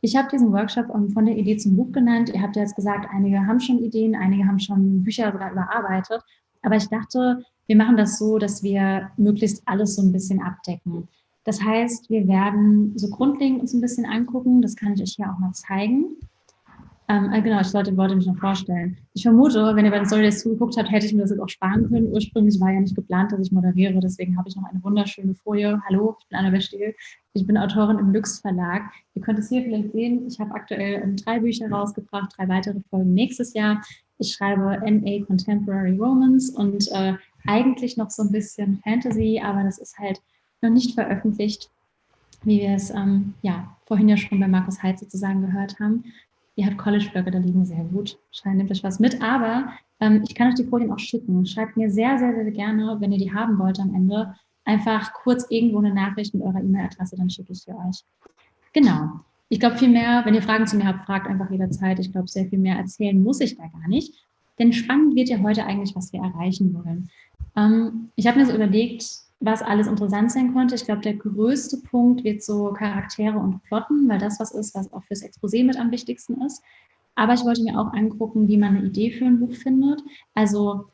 ich habe diesen Workshop ähm, von der Idee zum Buch genannt. Ihr habt ja jetzt gesagt, einige haben schon Ideen, einige haben schon Bücher sogar überarbeitet. Aber ich dachte, wir machen das so, dass wir möglichst alles so ein bisschen abdecken. Das heißt, wir werden so grundlegend uns ein bisschen angucken. Das kann ich euch hier auch mal zeigen. Ähm, äh, genau, ich sollte, wollte mich noch vorstellen. Ich vermute, wenn ihr bei den Story Days zugeguckt habt, hätte ich mir das jetzt auch sparen können. Ursprünglich war ja nicht geplant, dass ich moderiere, deswegen habe ich noch eine wunderschöne Folie. Hallo, ich bin Anna Bestiel. Ich bin Autorin im Lux Verlag. Ihr könnt es hier vielleicht sehen. Ich habe aktuell ähm, drei Bücher rausgebracht, drei weitere Folgen nächstes Jahr. Ich schreibe NA Contemporary Romance und äh, eigentlich noch so ein bisschen Fantasy, aber das ist halt noch nicht veröffentlicht, wie wir es ähm, ja, vorhin ja schon bei Markus Heid sozusagen gehört haben. Ihr habt College-Blöcke, da liegen sehr gut. Nehmt euch was mit. Aber ähm, ich kann euch die Folien auch schicken. Schreibt mir sehr, sehr, sehr gerne, wenn ihr die haben wollt am Ende, einfach kurz irgendwo eine Nachricht mit eurer E-Mail-Adresse, dann schicke ich sie euch. Genau. Ich glaube, viel mehr, wenn ihr Fragen zu mir habt, fragt einfach jederzeit. Ich glaube, sehr viel mehr erzählen muss ich da gar nicht. Denn spannend wird ja heute eigentlich, was wir erreichen wollen. Ähm, ich habe mir so überlegt, was alles interessant sein könnte. Ich glaube, der größte Punkt wird so Charaktere und Plotten, weil das was ist, was auch fürs Exposé mit am wichtigsten ist. Aber ich wollte mir auch angucken, wie man eine Idee für ein Buch findet. Also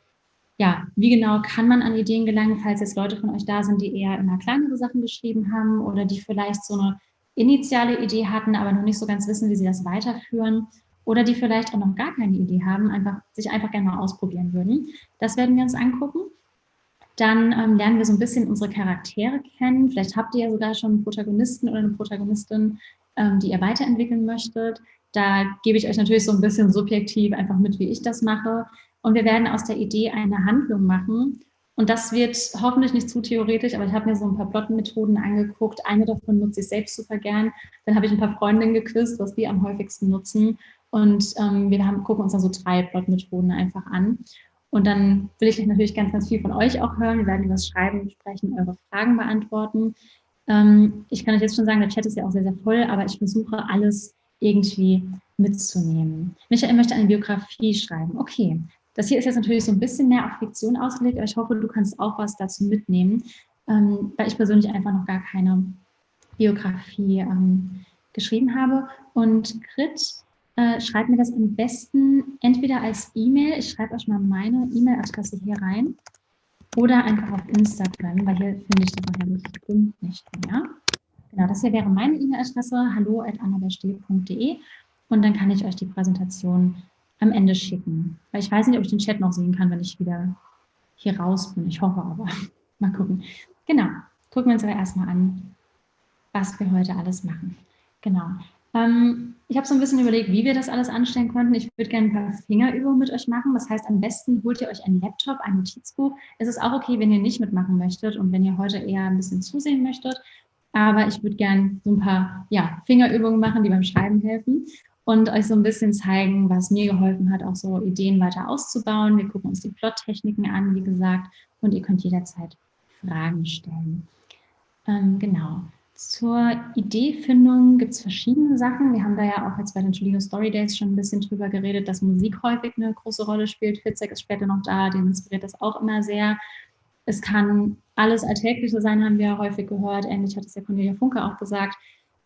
ja, wie genau kann man an Ideen gelangen, falls jetzt Leute von euch da sind, die eher immer kleinere Sachen geschrieben haben oder die vielleicht so eine initiale Idee hatten, aber noch nicht so ganz wissen, wie sie das weiterführen oder die vielleicht auch noch gar keine Idee haben, einfach, sich einfach gerne mal ausprobieren würden. Das werden wir uns angucken. Dann ähm, lernen wir so ein bisschen unsere Charaktere kennen. Vielleicht habt ihr ja sogar schon einen Protagonisten oder eine Protagonistin, ähm, die ihr weiterentwickeln möchtet. Da gebe ich euch natürlich so ein bisschen subjektiv einfach mit, wie ich das mache. Und wir werden aus der Idee eine Handlung machen. Und das wird hoffentlich nicht zu theoretisch, aber ich habe mir so ein paar Plotmethoden angeguckt. Eine davon nutze ich selbst super gern. Dann habe ich ein paar Freundinnen gequizt, was die am häufigsten nutzen. Und ähm, wir haben, gucken uns dann so drei Plotmethoden einfach an. Und dann will ich natürlich ganz, ganz viel von euch auch hören. Wir werden was schreiben, besprechen, eure Fragen beantworten. Ähm, ich kann euch jetzt schon sagen, der Chat ist ja auch sehr, sehr voll, aber ich versuche alles irgendwie mitzunehmen. Michael möchte eine Biografie schreiben. Okay, das hier ist jetzt natürlich so ein bisschen mehr auf Fiktion ausgelegt, aber ich hoffe, du kannst auch was dazu mitnehmen, ähm, weil ich persönlich einfach noch gar keine Biografie ähm, geschrieben habe. Und Grit äh, schreibt mir das am besten entweder als E-Mail, ich schreibe euch mal meine E-Mail-Adresse hier rein, oder einfach auf Instagram, weil hier finde ich das nachher bestimmt nicht mehr. Genau, das hier wäre meine E-Mail-Adresse, hallo.annabelsteh.de und dann kann ich euch die Präsentation am Ende schicken. Weil ich weiß nicht, ob ich den Chat noch sehen kann, wenn ich wieder hier raus bin. Ich hoffe aber. Mal gucken. Genau, gucken wir uns aber erstmal an, was wir heute alles machen. Genau. Ähm, ich habe so ein bisschen überlegt, wie wir das alles anstellen konnten. Ich würde gerne ein paar Fingerübungen mit euch machen. Das heißt, am besten holt ihr euch einen Laptop, ein Notizbuch. Es ist auch okay, wenn ihr nicht mitmachen möchtet und wenn ihr heute eher ein bisschen zusehen möchtet. Aber ich würde gerne so ein paar ja, Fingerübungen machen, die beim Schreiben helfen und euch so ein bisschen zeigen, was mir geholfen hat, auch so Ideen weiter auszubauen. Wir gucken uns die Plottechniken an, wie gesagt, und ihr könnt jederzeit Fragen stellen. Ähm, genau. Zur Ideefindung gibt es verschiedene Sachen. Wir haben da ja auch jetzt bei den Tolino Story Days schon ein bisschen drüber geredet, dass Musik häufig eine große Rolle spielt. Fitzek ist später noch da, den inspiriert das auch immer sehr. Es kann alles Alltägliche sein, haben wir ja häufig gehört. Ähnlich hat es ja Cornelia Funke auch gesagt.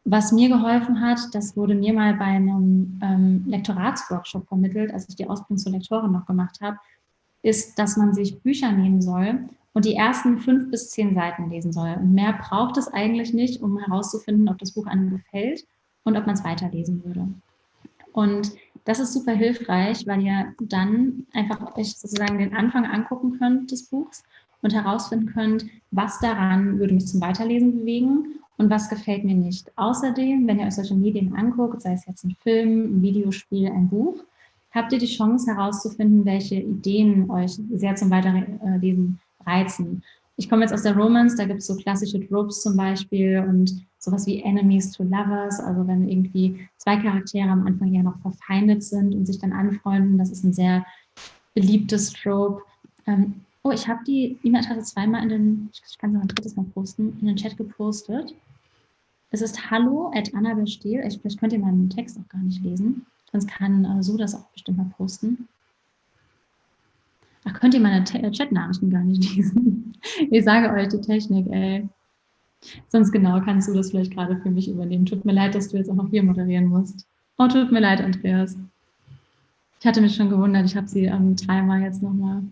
Was mir geholfen hat, das wurde mir mal bei einem ähm, Lektoratsworkshop vermittelt, als ich die Ausbildung zur Lektorin noch gemacht habe, ist, dass man sich Bücher nehmen soll und die ersten fünf bis zehn Seiten lesen soll. Und mehr braucht es eigentlich nicht, um herauszufinden, ob das Buch einem gefällt und ob man es weiterlesen würde. Und das ist super hilfreich, weil ihr dann einfach euch sozusagen den Anfang angucken könnt des Buchs und herausfinden könnt, was daran würde mich zum Weiterlesen bewegen und was gefällt mir nicht. Außerdem, wenn ihr euch solche Medien anguckt, sei es jetzt ein Film, ein Videospiel, ein Buch, habt ihr die Chance herauszufinden, welche Ideen euch sehr zum Weiterlesen reizen. Ich komme jetzt aus der Romance, da gibt es so klassische Tropes zum Beispiel und sowas wie Enemies to Lovers, also wenn irgendwie zwei Charaktere am Anfang ja noch verfeindet sind und sich dann anfreunden, das ist ein sehr beliebtes Trope. Ähm, oh, ich habe die E-Mail-Adresse zweimal in den, ich kann noch ein drittes Mal posten, in den Chat gepostet. Es ist hallo at annabelstiel. Vielleicht könnt ihr meinen Text auch gar nicht lesen, sonst kann äh, so das auch bestimmt mal posten. Ach, könnt ihr meine äh, Chat-Nachrichten gar nicht lesen? Ich sage euch, die Technik, ey. Sonst genau kannst du das vielleicht gerade für mich übernehmen. Tut mir leid, dass du jetzt auch noch hier moderieren musst. Oh, tut mir leid, Andreas. Ich hatte mich schon gewundert, ich habe sie ähm, dreimal jetzt nochmal.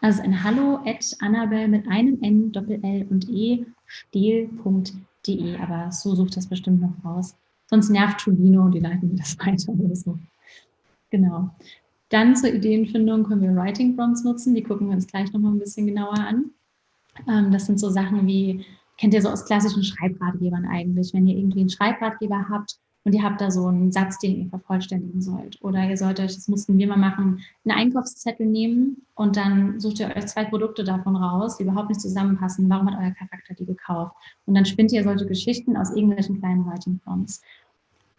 Also ein Hallo at Annabelle mit einem N, Doppel L und E, stehl.de. Aber so sucht das bestimmt noch raus. Sonst nervt Tulino und die leiten mir das weiter oder so. Genau. Dann zur Ideenfindung können wir Writing Prompts nutzen. Die gucken wir uns gleich nochmal ein bisschen genauer an. Ähm, das sind so Sachen wie, kennt ihr so aus klassischen Schreibratgebern eigentlich, wenn ihr irgendwie einen Schreibratgeber habt und ihr habt da so einen Satz, den ihr vervollständigen sollt. Oder ihr sollt euch, das mussten wir mal machen, einen Einkaufszettel nehmen und dann sucht ihr euch zwei Produkte davon raus, die überhaupt nicht zusammenpassen. Warum hat euer Charakter die gekauft? Und dann spinnt ihr solche Geschichten aus irgendwelchen kleinen Writing Prompts.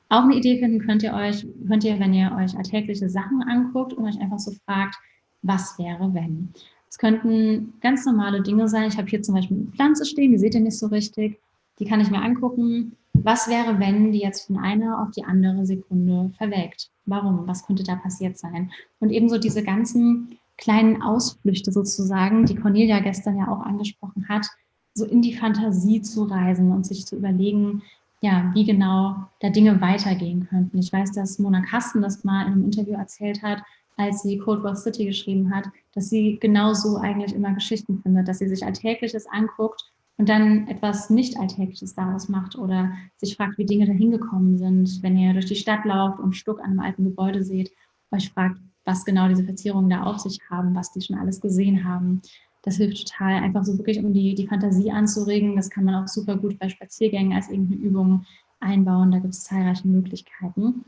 Auch eine Idee finden könnt ihr euch, könnt ihr, wenn ihr euch alltägliche Sachen anguckt und euch einfach so fragt, was wäre, wenn? Es könnten ganz normale Dinge sein. Ich habe hier zum Beispiel eine Pflanze stehen, die seht ihr nicht so richtig. Die kann ich mir angucken. Was wäre, wenn die jetzt von einer auf die andere Sekunde verwelkt? Warum? Was könnte da passiert sein? Und ebenso diese ganzen kleinen Ausflüchte sozusagen, die Cornelia gestern ja auch angesprochen hat, so in die Fantasie zu reisen und sich zu überlegen, ja, wie genau da Dinge weitergehen könnten. Ich weiß, dass Mona Kasten das mal in einem Interview erzählt hat, als sie Cold War City geschrieben hat, dass sie genauso eigentlich immer Geschichten findet, dass sie sich Alltägliches anguckt und dann etwas nicht Alltägliches daraus macht oder sich fragt, wie Dinge dahin gekommen sind. Wenn ihr durch die Stadt lauft und Stuck an einem alten Gebäude seht, euch fragt, was genau diese Verzierungen da auf sich haben, was die schon alles gesehen haben. Das hilft total, einfach so wirklich, um die, die Fantasie anzuregen. Das kann man auch super gut bei Spaziergängen als irgendeine Übung einbauen. Da gibt es zahlreiche Möglichkeiten.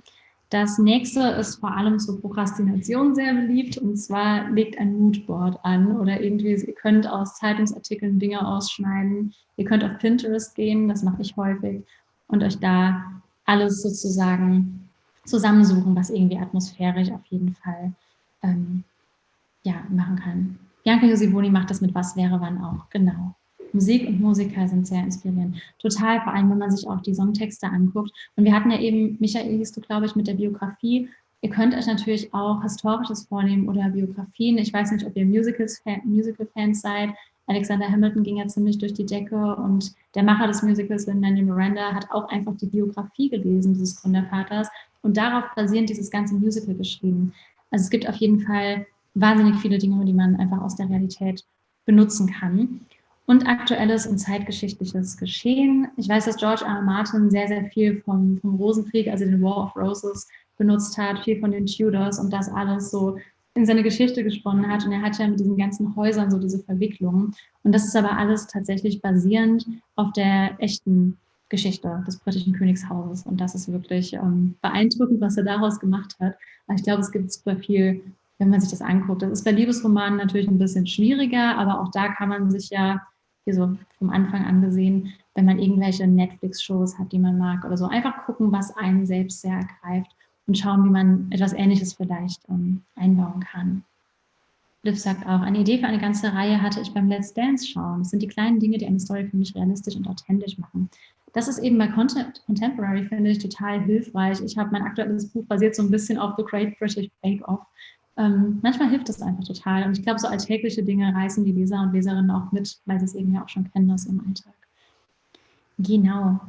Das nächste ist vor allem zur Prokrastination sehr beliebt und zwar legt ein Moodboard an oder irgendwie, ihr könnt aus Zeitungsartikeln Dinge ausschneiden. Ihr könnt auf Pinterest gehen, das mache ich häufig, und euch da alles sozusagen zusammensuchen, was irgendwie atmosphärisch auf jeden Fall ähm, ja, machen kann. Bianca Josivoni macht das mit Was wäre wann auch, genau. Musik und Musiker sind sehr inspirierend. Total, vor allem, wenn man sich auch die Songtexte anguckt. Und wir hatten ja eben, Michael hieß du, glaube ich, mit der Biografie. Ihr könnt euch natürlich auch Historisches vornehmen oder Biografien. Ich weiß nicht, ob ihr Musicals-Fans Musical seid. Alexander Hamilton ging ja ziemlich durch die Decke und der Macher des Musicals, Lin-Manuel Miranda, hat auch einfach die Biografie gelesen dieses Gründervaters und darauf basierend dieses ganze Musical geschrieben. Also es gibt auf jeden Fall wahnsinnig viele Dinge, die man einfach aus der Realität benutzen kann. Und aktuelles und zeitgeschichtliches Geschehen. Ich weiß, dass George R. R. Martin sehr, sehr viel vom, vom Rosenkrieg, also den War of Roses, benutzt hat, viel von den Tudors und das alles so in seine Geschichte gesponnen hat. Und er hat ja mit diesen ganzen Häusern so diese Verwicklungen. Und das ist aber alles tatsächlich basierend auf der echten Geschichte des britischen Königshauses. Und das ist wirklich ähm, beeindruckend, was er daraus gemacht hat. Aber ich glaube, es gibt super viel wenn man sich das anguckt. Das ist bei Liebesromanen natürlich ein bisschen schwieriger, aber auch da kann man sich ja, hier so vom Anfang an gesehen, wenn man irgendwelche Netflix-Shows hat, die man mag oder so, einfach gucken, was einen selbst sehr ergreift und schauen, wie man etwas Ähnliches vielleicht ähm, einbauen kann. Liv sagt auch, eine Idee für eine ganze Reihe hatte ich beim Let's Dance schauen. Das sind die kleinen Dinge, die eine Story für mich realistisch und authentisch machen. Das ist eben bei Contemporary, finde ich, total hilfreich. Ich habe mein aktuelles Buch basiert so ein bisschen auf The Great British Bake Off ähm, manchmal hilft es einfach total. Und ich glaube, so alltägliche Dinge reißen die Leser und Leserinnen auch mit, weil sie es eben ja auch schon kennen aus ihrem Alltag. Genau.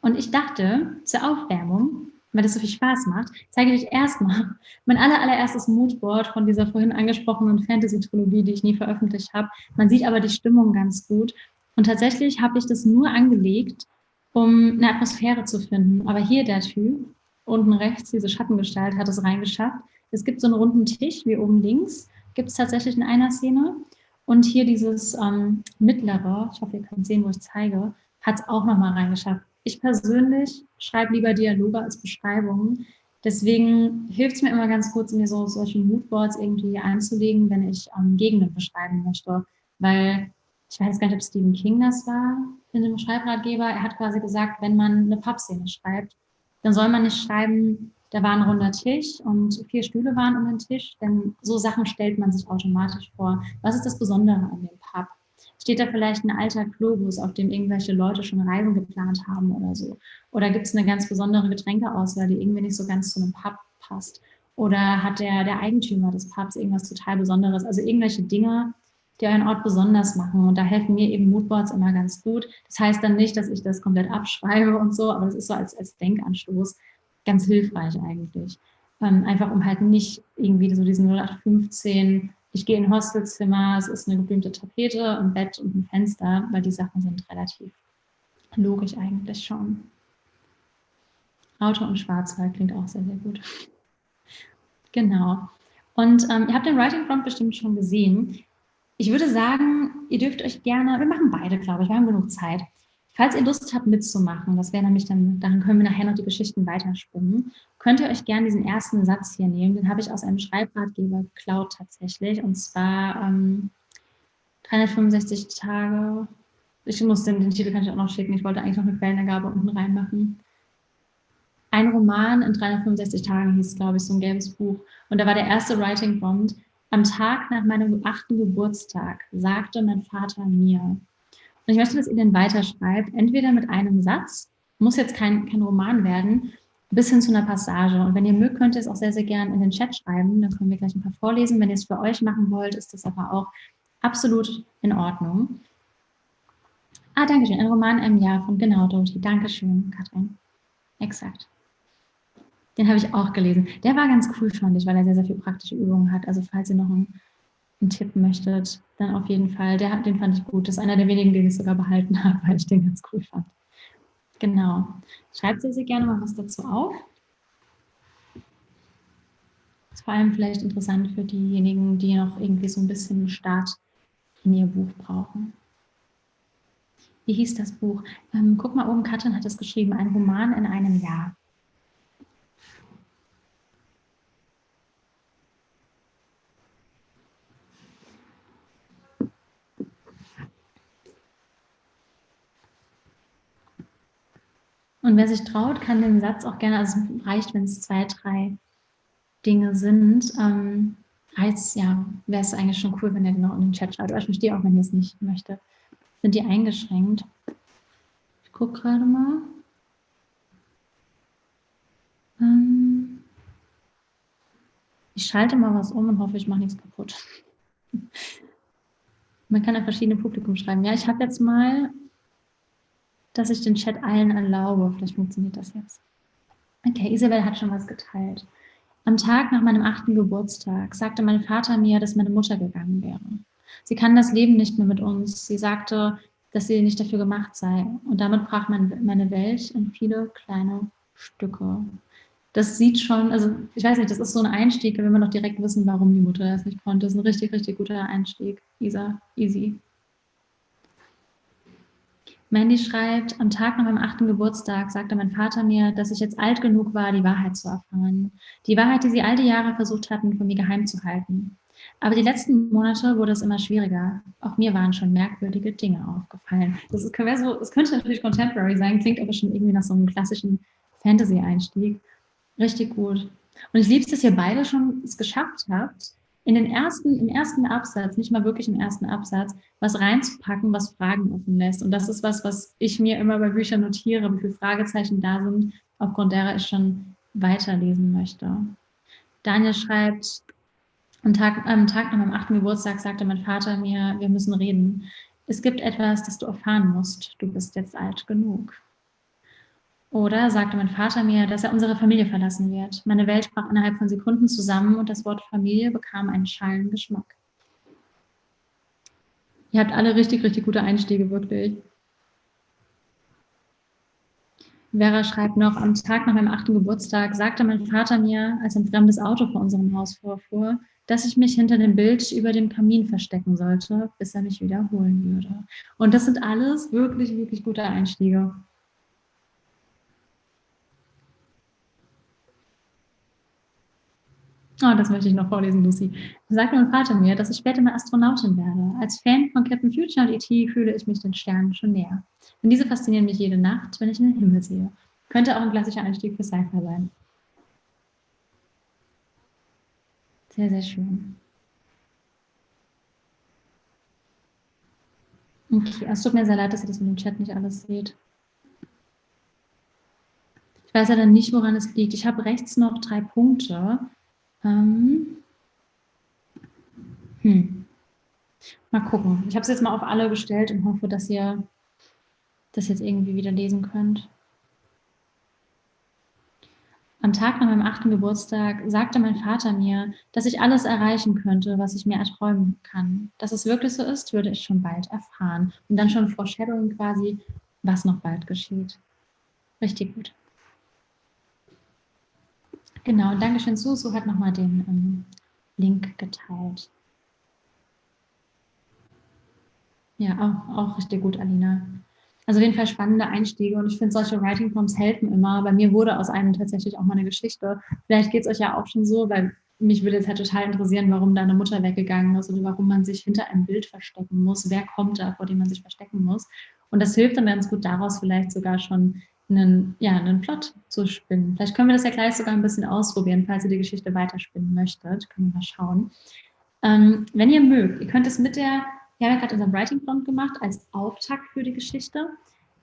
Und ich dachte, zur Aufwärmung, weil das so viel Spaß macht, zeige ich euch erstmal mein aller, allererstes Moodboard von dieser vorhin angesprochenen Fantasy-Trilogie, die ich nie veröffentlicht habe. Man sieht aber die Stimmung ganz gut. Und tatsächlich habe ich das nur angelegt, um eine Atmosphäre zu finden. Aber hier der Typ, unten rechts, diese Schattengestalt, hat es reingeschafft. Es gibt so einen runden Tisch, wie oben links, gibt es tatsächlich in einer Szene. Und hier dieses ähm, mittlere, ich hoffe, ihr könnt sehen, wo ich zeige, hat es auch nochmal reingeschafft. Ich persönlich schreibe lieber Dialoge als Beschreibungen. Deswegen hilft es mir immer ganz kurz, mir so solche Moodboards irgendwie einzulegen, wenn ich ähm, Gegenden beschreiben möchte. Weil ich weiß gar nicht, ob Stephen King das war in dem Schreibratgeber. Er hat quasi gesagt, wenn man eine Pubszene schreibt, dann soll man nicht schreiben, da war ein runder Tisch und vier Stühle waren um den Tisch, denn so Sachen stellt man sich automatisch vor. Was ist das Besondere an dem Pub? Steht da vielleicht ein alter Globus, auf dem irgendwelche Leute schon Reisen geplant haben oder so? Oder gibt es eine ganz besondere Getränkeauswahl, die irgendwie nicht so ganz zu einem Pub passt? Oder hat der, der Eigentümer des Pubs irgendwas total Besonderes? Also irgendwelche Dinge, die euren Ort besonders machen. Und da helfen mir eben Moodboards immer ganz gut. Das heißt dann nicht, dass ich das komplett abschreibe und so, aber das ist so als, als Denkanstoß ganz hilfreich eigentlich. Ähm, einfach um halt nicht irgendwie so diesen 0815, ich gehe in ein Hostelzimmer, es ist eine geblümte Tapete, ein Bett und ein Fenster, weil die Sachen sind relativ logisch eigentlich schon. Auto und Schwarzwald klingt auch sehr, sehr gut. Genau. Und ähm, ihr habt den Writing Prompt bestimmt schon gesehen. Ich würde sagen, ihr dürft euch gerne, wir machen beide, glaube ich, wir haben genug Zeit. Falls ihr Lust habt mitzumachen, das wäre nämlich dann, dann können wir nachher noch die Geschichten weiterspinnen, könnt ihr euch gerne diesen ersten Satz hier nehmen. Den habe ich aus einem Schreibratgeber geklaut tatsächlich. Und zwar ähm, 365 Tage. Ich muss den, den Titel kann ich auch noch schicken. Ich wollte eigentlich noch eine Quellenangabe unten reinmachen. Ein Roman in 365 Tagen hieß, glaube ich, so ein gelbes Buch. Und da war der erste Writing Prompt. Am Tag nach meinem achten Geburtstag sagte mein Vater mir, und ich möchte, dass ihr den weiterschreibt, entweder mit einem Satz, muss jetzt kein, kein Roman werden, bis hin zu einer Passage. Und wenn ihr mögt, könnt ihr es auch sehr, sehr gerne in den Chat schreiben. Dann können wir gleich ein paar vorlesen. Wenn ihr es für euch machen wollt, ist das aber auch absolut in Ordnung. Ah, danke schön. Ein Roman im Jahr von genau, Dorothee. Dankeschön, Katrin. Exakt. Den habe ich auch gelesen. Der war ganz cool, fand ich, weil er sehr, sehr viel praktische Übungen hat. Also falls ihr noch einen einen Tipp möchtet, dann auf jeden Fall. Der, den fand ich gut. Das ist einer der wenigen, den ich sogar behalten habe, weil ich den ganz cool fand. Genau. Schreibt sehr, sehr gerne mal was dazu auf. Das ist vor allem vielleicht interessant für diejenigen, die noch irgendwie so ein bisschen Start in ihr Buch brauchen. Wie hieß das Buch? Ähm, guck mal oben, Katrin hat es geschrieben, ein Roman in einem Jahr. Und wer sich traut, kann den Satz auch gerne, also reicht, wenn es zwei, drei Dinge sind, ähm, reicht ja, wäre es eigentlich schon cool, wenn ihr den noch in den Chat schreibt. Aber ich verstehe auch, wenn ihr es nicht möchtet. Sind die eingeschränkt? Ich gucke gerade mal. Ähm, ich schalte mal was um und hoffe, ich mache nichts kaputt. Man kann ja verschiedene Publikum schreiben. Ja, ich habe jetzt mal dass ich den Chat allen erlaube. Vielleicht funktioniert das jetzt. Okay, Isabel hat schon was geteilt. Am Tag nach meinem achten Geburtstag sagte mein Vater mir, dass meine Mutter gegangen wäre. Sie kann das Leben nicht mehr mit uns. Sie sagte, dass sie nicht dafür gemacht sei. Und damit brach meine Welt in viele kleine Stücke. Das sieht schon, also ich weiß nicht, das ist so ein Einstieg, wenn wir noch direkt wissen, warum die Mutter das nicht konnte. Das ist ein richtig, richtig guter Einstieg. Isa, easy. Mandy schreibt, am Tag nach meinem achten Geburtstag sagte mein Vater mir, dass ich jetzt alt genug war, die Wahrheit zu erfahren. Die Wahrheit, die sie all die Jahre versucht hatten, von mir geheim zu halten. Aber die letzten Monate wurde es immer schwieriger. Auch mir waren schon merkwürdige Dinge aufgefallen. Das, ist, so, das könnte natürlich Contemporary sein, klingt aber schon irgendwie nach so einem klassischen Fantasy-Einstieg. Richtig gut. Und ich liebe es, dass ihr beide schon es geschafft habt, in den ersten, im ersten Absatz, nicht mal wirklich im ersten Absatz, was reinzupacken, was Fragen offen lässt. Und das ist was, was ich mir immer bei Büchern notiere, wie viele Fragezeichen da sind, aufgrund derer ich schon weiterlesen möchte. Daniel schreibt, am Tag, am Tag nach meinem achten Geburtstag sagte mein Vater mir, wir müssen reden. Es gibt etwas, das du erfahren musst. Du bist jetzt alt genug. Oder sagte mein Vater mir, dass er unsere Familie verlassen wird. Meine Welt brach innerhalb von Sekunden zusammen und das Wort Familie bekam einen schalen Geschmack. Ihr habt alle richtig, richtig gute Einstiege, wirklich. Vera schreibt noch, am Tag nach meinem achten Geburtstag sagte mein Vater mir, als ein fremdes Auto vor unserem Haus vorfuhr, dass ich mich hinter dem Bild über dem Kamin verstecken sollte, bis er mich wiederholen würde. Und das sind alles wirklich, wirklich gute Einstiege. Oh, das möchte ich noch vorlesen, Lucy. Da sagte mein Vater mir, dass ich später mal Astronautin werde. Als Fan von Captain Future und E.T. fühle ich mich den Sternen schon näher. Denn diese faszinieren mich jede Nacht, wenn ich in den Himmel sehe. Könnte auch ein klassischer Einstieg für Sci-Fi sein. Sehr, sehr schön. Okay, es tut mir sehr leid, dass ihr das mit dem Chat nicht alles seht. Ich weiß ja dann nicht, woran es liegt. Ich habe rechts noch drei Punkte. Ähm, hm. Mal gucken. Ich habe es jetzt mal auf alle gestellt und hoffe, dass ihr das jetzt irgendwie wieder lesen könnt. Am Tag nach meinem achten Geburtstag sagte mein Vater mir, dass ich alles erreichen könnte, was ich mir erträumen kann. Dass es wirklich so ist, würde ich schon bald erfahren. Und dann schon foreshadowing quasi, was noch bald geschieht. Richtig gut. Genau, Dankeschön, Susu hat nochmal den ähm, Link geteilt. Ja, auch, auch richtig gut, Alina. Also auf jeden Fall spannende Einstiege und ich finde, solche Writing Prompts helfen immer. Bei mir wurde aus einem tatsächlich auch mal eine Geschichte. Vielleicht geht es euch ja auch schon so, weil mich würde jetzt halt total interessieren, warum deine Mutter weggegangen ist oder warum man sich hinter einem Bild verstecken muss. Wer kommt da, vor dem man sich verstecken muss? Und das hilft dann ganz gut daraus vielleicht sogar schon einen, ja, einen Plot zu spinnen. Vielleicht können wir das ja gleich sogar ein bisschen ausprobieren, falls ihr die Geschichte weiterspinnen möchtet. Können wir mal schauen. Ähm, wenn ihr mögt, ihr könnt es mit der wir haben ja gerade unseren Writing Prompt gemacht als Auftakt für die Geschichte.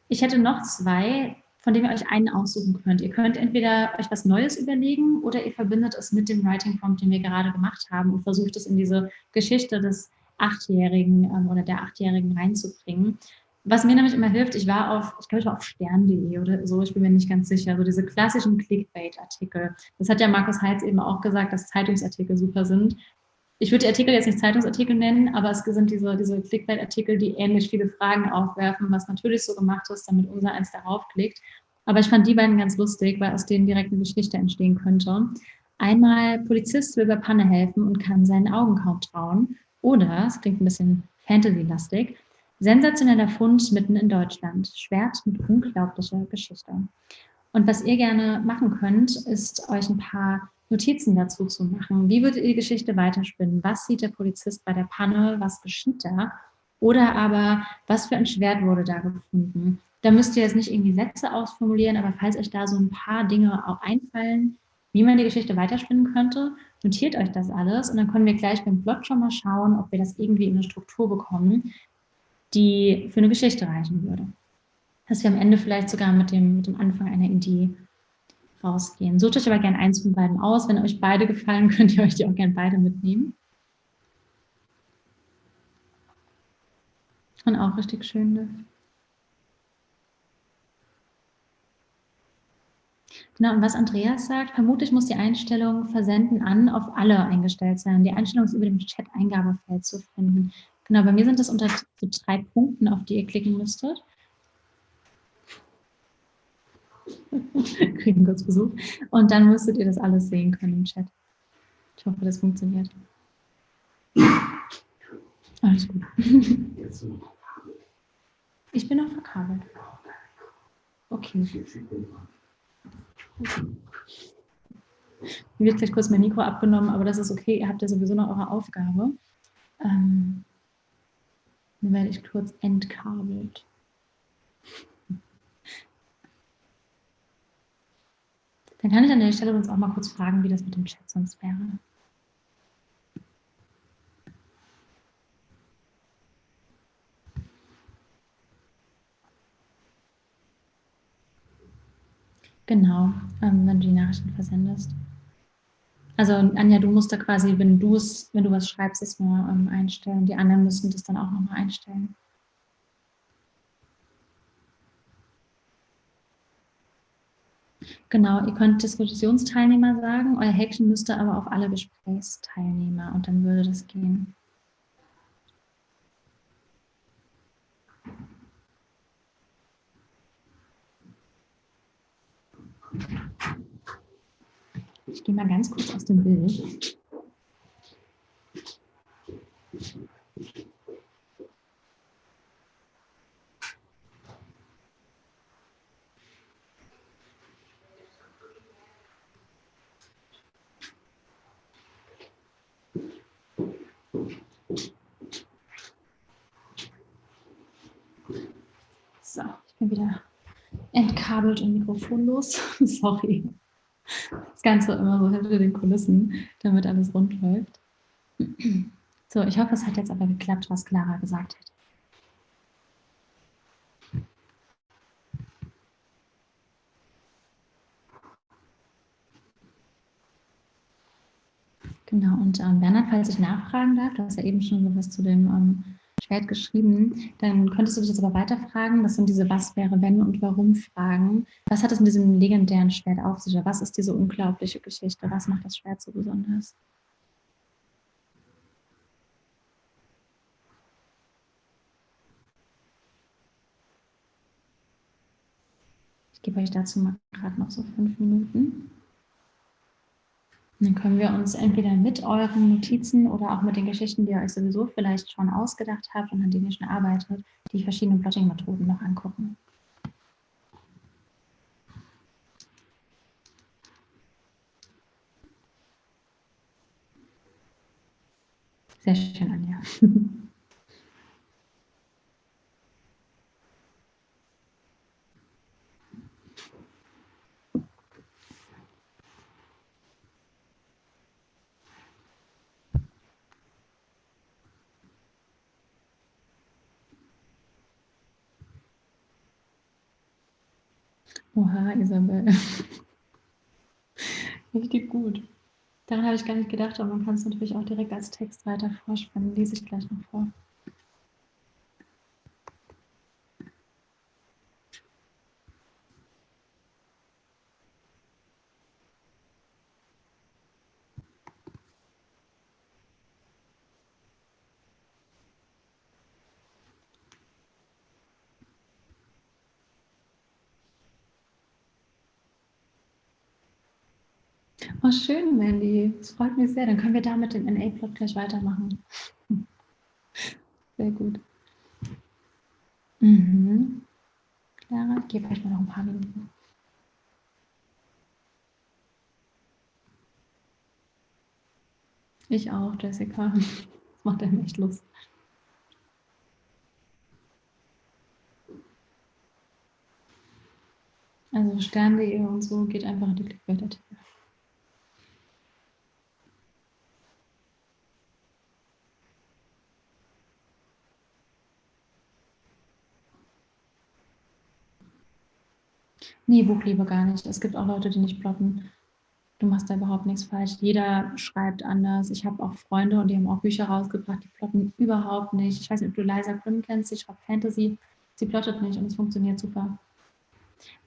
Ich hätte noch zwei, von denen ihr euch einen aussuchen könnt. Ihr könnt entweder euch was Neues überlegen oder ihr verbindet es mit dem Writing Prompt, den wir gerade gemacht haben und versucht es in diese Geschichte des Achtjährigen ähm, oder der Achtjährigen reinzubringen. Was mir nämlich immer hilft, ich war auf, ich glaube, ich war auf stern.de oder so, ich bin mir nicht ganz sicher, so diese klassischen Clickbait-Artikel. Das hat ja Markus Heitz eben auch gesagt, dass Zeitungsartikel super sind ich würde die Artikel jetzt nicht Zeitungsartikel nennen, aber es sind diese, diese Clickbait-Artikel, die ähnlich viele Fragen aufwerfen, was natürlich so gemacht ist, damit unser eins darauf klickt. Aber ich fand die beiden ganz lustig, weil aus denen direkt eine Geschichte entstehen könnte. Einmal, Polizist will bei Panne helfen und kann seinen Augen kaum trauen. Oder, es klingt ein bisschen Fantasy-lastig, sensationeller Fund mitten in Deutschland. Schwert mit unglaublicher Geschichte. Und was ihr gerne machen könnt, ist euch ein paar Notizen dazu zu machen. Wie würde die Geschichte weiterspinnen? Was sieht der Polizist bei der Panne? Was geschieht da? Oder aber, was für ein Schwert wurde da gefunden? Da müsst ihr jetzt nicht irgendwie Sätze ausformulieren, aber falls euch da so ein paar Dinge auch einfallen, wie man die Geschichte weiterspinnen könnte, notiert euch das alles und dann können wir gleich beim Plot schon mal schauen, ob wir das irgendwie in eine Struktur bekommen, die für eine Geschichte reichen würde. Dass wir am Ende vielleicht sogar mit dem, mit dem Anfang einer Idee rausgehen. Sucht euch aber gerne eins von beiden aus. Wenn euch beide gefallen, könnt ihr euch die auch gerne beide mitnehmen. Und auch richtig schön. Ne? Genau, und was Andreas sagt, vermutlich muss die Einstellung Versenden an auf alle eingestellt sein. Die Einstellung ist über dem Chat-Eingabefeld zu finden. Genau, bei mir sind das unter so drei Punkten, auf die ihr klicken müsstet. kriegen kurz Besuch. Und dann müsstet ihr das alles sehen können im Chat. Ich hoffe, das funktioniert. Alles gut. Ich bin noch verkabelt. Okay. Mir wird gleich kurz mein Mikro abgenommen, aber das ist okay. Ihr habt ja sowieso noch eure Aufgabe. Ähm, dann werde ich kurz entkabelt. Dann kann ich an der Stelle uns auch mal kurz fragen, wie das mit dem Chat sonst wäre. Genau, ähm, wenn du die Nachrichten versendest. Also Anja, du musst da quasi, wenn du es, wenn du was schreibst, es nur ähm, einstellen. Die anderen müssen das dann auch nochmal einstellen. Genau, ihr könnt Diskussionsteilnehmer sagen, euer Häkchen müsste aber auf alle Gesprächsteilnehmer und dann würde das gehen. Ich gehe mal ganz kurz aus dem Bild. So, ich bin wieder entkabelt und mikrofonlos. Sorry. Das Ganze immer so hinter den Kulissen, damit alles rund läuft. So, ich hoffe, es hat jetzt aber geklappt, was Clara gesagt hat. Genau, und ähm, Bernhard, falls ich nachfragen darf, du hast ja eben schon so was zu dem ähm, Schwert geschrieben. Dann könntest du dich jetzt aber weiterfragen. Das sind diese Was wäre, wenn und warum Fragen. Was hat es mit diesem legendären Schwert auf sich? Was ist diese unglaubliche Geschichte? Was macht das Schwert so besonders? Ich gebe euch dazu mal gerade noch so fünf Minuten. Dann können wir uns entweder mit euren Notizen oder auch mit den Geschichten, die ihr euch sowieso vielleicht schon ausgedacht habt und an denen ihr schon arbeitet, die verschiedenen Plotting-Methoden noch angucken. Sehr schön, Anja. Oha, Isabel. Richtig gut. Daran habe ich gar nicht gedacht, aber man kann es natürlich auch direkt als Text weiter vorspannen. Lese ich gleich noch vor. Oh, schön, Mandy. Das freut mich sehr. Dann können wir damit den NA-Plot gleich weitermachen. Sehr gut. Mhm. Clara, ich gebe euch mal noch ein paar Minuten. Ich auch, Jessica. Das macht einem echt Lust. Also Stern.de und so geht einfach in die Clickbait-Artikel. Nee, Buchliebe gar nicht. Es gibt auch Leute, die nicht plotten. Du machst da überhaupt nichts falsch. Jeder schreibt anders. Ich habe auch Freunde und die haben auch Bücher rausgebracht, die plotten überhaupt nicht. Ich weiß nicht, ob du Liza Grimm kennst, sie schreibt Fantasy. Sie plottet nicht und es funktioniert super.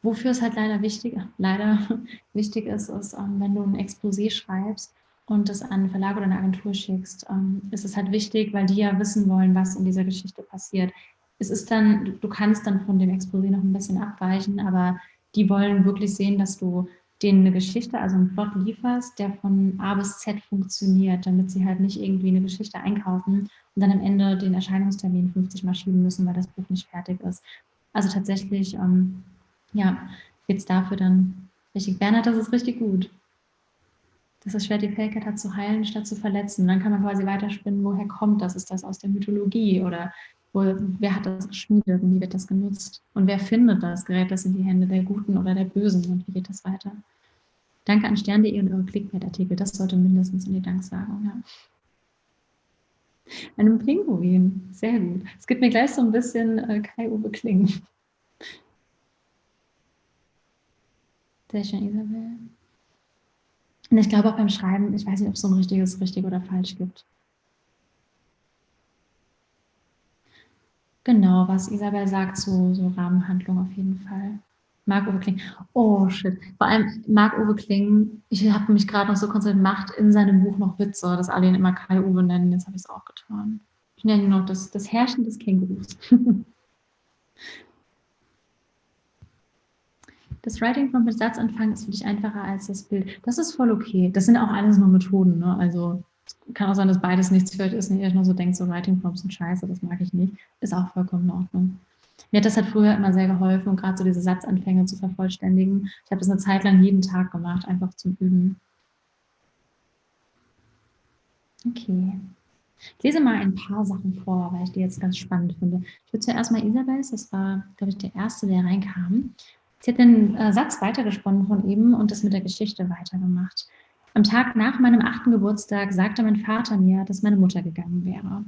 Wofür es halt leider wichtig, leider wichtig ist, ist, ähm, wenn du ein Exposé schreibst und das an einen Verlag oder eine Agentur schickst, ähm, ist es halt wichtig, weil die ja wissen wollen, was in dieser Geschichte passiert. Es ist dann, du kannst dann von dem Exposé noch ein bisschen abweichen, aber die wollen wirklich sehen, dass du denen eine Geschichte, also einen Plot lieferst, der von A bis Z funktioniert, damit sie halt nicht irgendwie eine Geschichte einkaufen und dann am Ende den Erscheinungstermin 50 Mal schieben müssen, weil das Buch nicht fertig ist. Also tatsächlich, ähm, ja, geht es dafür dann richtig. Bernhard, das ist richtig gut. Dass das Schwert die Fähigkeit hat zu heilen, statt zu verletzen. dann kann man quasi weiterspinnen, woher kommt das? Ist das aus der Mythologie oder wo, wer hat das geschmiedet und wie wird das genutzt? Und wer findet das? Gerät das in die Hände der Guten oder der Bösen und wie geht das weiter? Danke an stern.de und eure Clickbait-Artikel. Das sollte mindestens in die Danksagung, ja. Einem Pinguin. Sehr gut. Es gibt mir gleich so ein bisschen äh, Kai-Uwe Kling. Sehr schön, Isabel. Und ich glaube auch beim Schreiben, ich weiß nicht, ob es so ein richtiges richtig oder falsch gibt. Genau, was Isabel sagt, so, so Rahmenhandlung auf jeden Fall. Marc-Uwe Kling. Oh, shit. Vor allem Marc-Uwe Kling, ich habe mich gerade noch so konzentriert, macht in seinem Buch noch Witze, dass alle ihn immer Kai-Uwe nennen. Jetzt habe ich es auch getan. Ich nenne ihn noch das, das Herrschen des Kängurus. das Writing Prompt mit Satzanfang ist für dich einfacher als das Bild. Das ist voll okay. Das sind auch alles nur Methoden. Ne? Also kann auch sein, dass beides nichts für euch ist und ihr euch nur so denkt, so Writing Prompts sind scheiße, das mag ich nicht. Ist auch vollkommen in Ordnung. Mir hat das halt früher immer sehr geholfen, um gerade so diese Satzanfänge zu vervollständigen. Ich habe das eine Zeit lang jeden Tag gemacht, einfach zum Üben. Okay. Ich lese mal ein paar Sachen vor, weil ich die jetzt ganz spannend finde. Ich würde zuerst mal Isabels, das war, glaube ich, der Erste, der reinkam. Sie hat den äh, Satz weitergesponnen von eben und das mit der Geschichte weitergemacht. Am Tag nach meinem achten Geburtstag sagte mein Vater mir, dass meine Mutter gegangen wäre.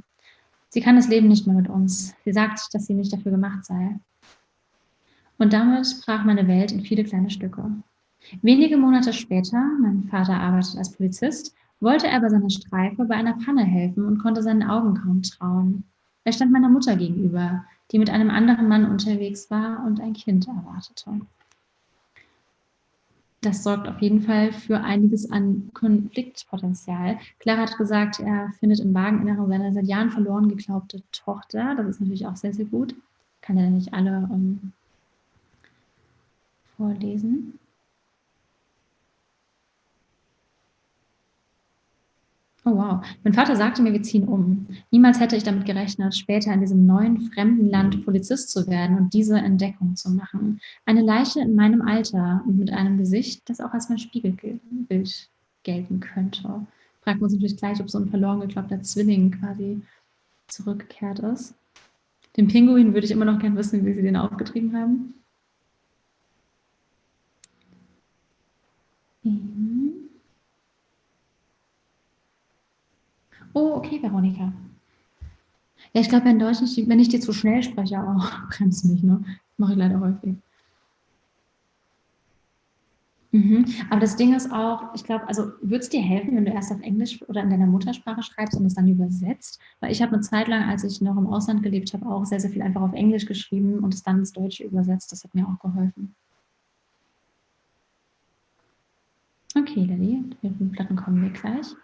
Sie kann das Leben nicht mehr mit uns. Sie sagt, dass sie nicht dafür gemacht sei. Und damit brach meine Welt in viele kleine Stücke. Wenige Monate später, mein Vater arbeitet als Polizist, wollte er bei seiner Streife bei einer Panne helfen und konnte seinen Augen kaum trauen. Er stand meiner Mutter gegenüber, die mit einem anderen Mann unterwegs war und ein Kind erwartete. Das sorgt auf jeden Fall für einiges an Konfliktpotenzial. Clara hat gesagt, er findet im Wageninneren seine seit Jahren verloren geglaubte Tochter. Das ist natürlich auch sehr, sehr gut. Kann ja nicht alle um, ähm, vorlesen. Oh wow. Mein Vater sagte mir, wir ziehen um. Niemals hätte ich damit gerechnet, später in diesem neuen, fremden Land Polizist zu werden und diese Entdeckung zu machen. Eine Leiche in meinem Alter und mit einem Gesicht, das auch als mein Spiegelbild gelten könnte. Fragt man uns natürlich gleich, ob so ein verloren geglaubter Zwilling quasi zurückgekehrt ist. Den Pinguin würde ich immer noch gerne wissen, wie sie den aufgetrieben haben. Oh, okay, Veronika. Ja, ich glaube, in Deutsch, wenn ich dir zu schnell spreche, auch bremst mich, ne? Mache ich leider häufig. Mhm. Aber das Ding ist auch, ich glaube, also würde es dir helfen, wenn du erst auf Englisch oder in deiner Muttersprache schreibst und es dann übersetzt? Weil ich habe eine Zeit lang, als ich noch im Ausland gelebt habe, auch sehr, sehr viel einfach auf Englisch geschrieben und es dann ins Deutsche übersetzt. Das hat mir auch geholfen. Okay, Lilly, die Platten kommen wir gleich.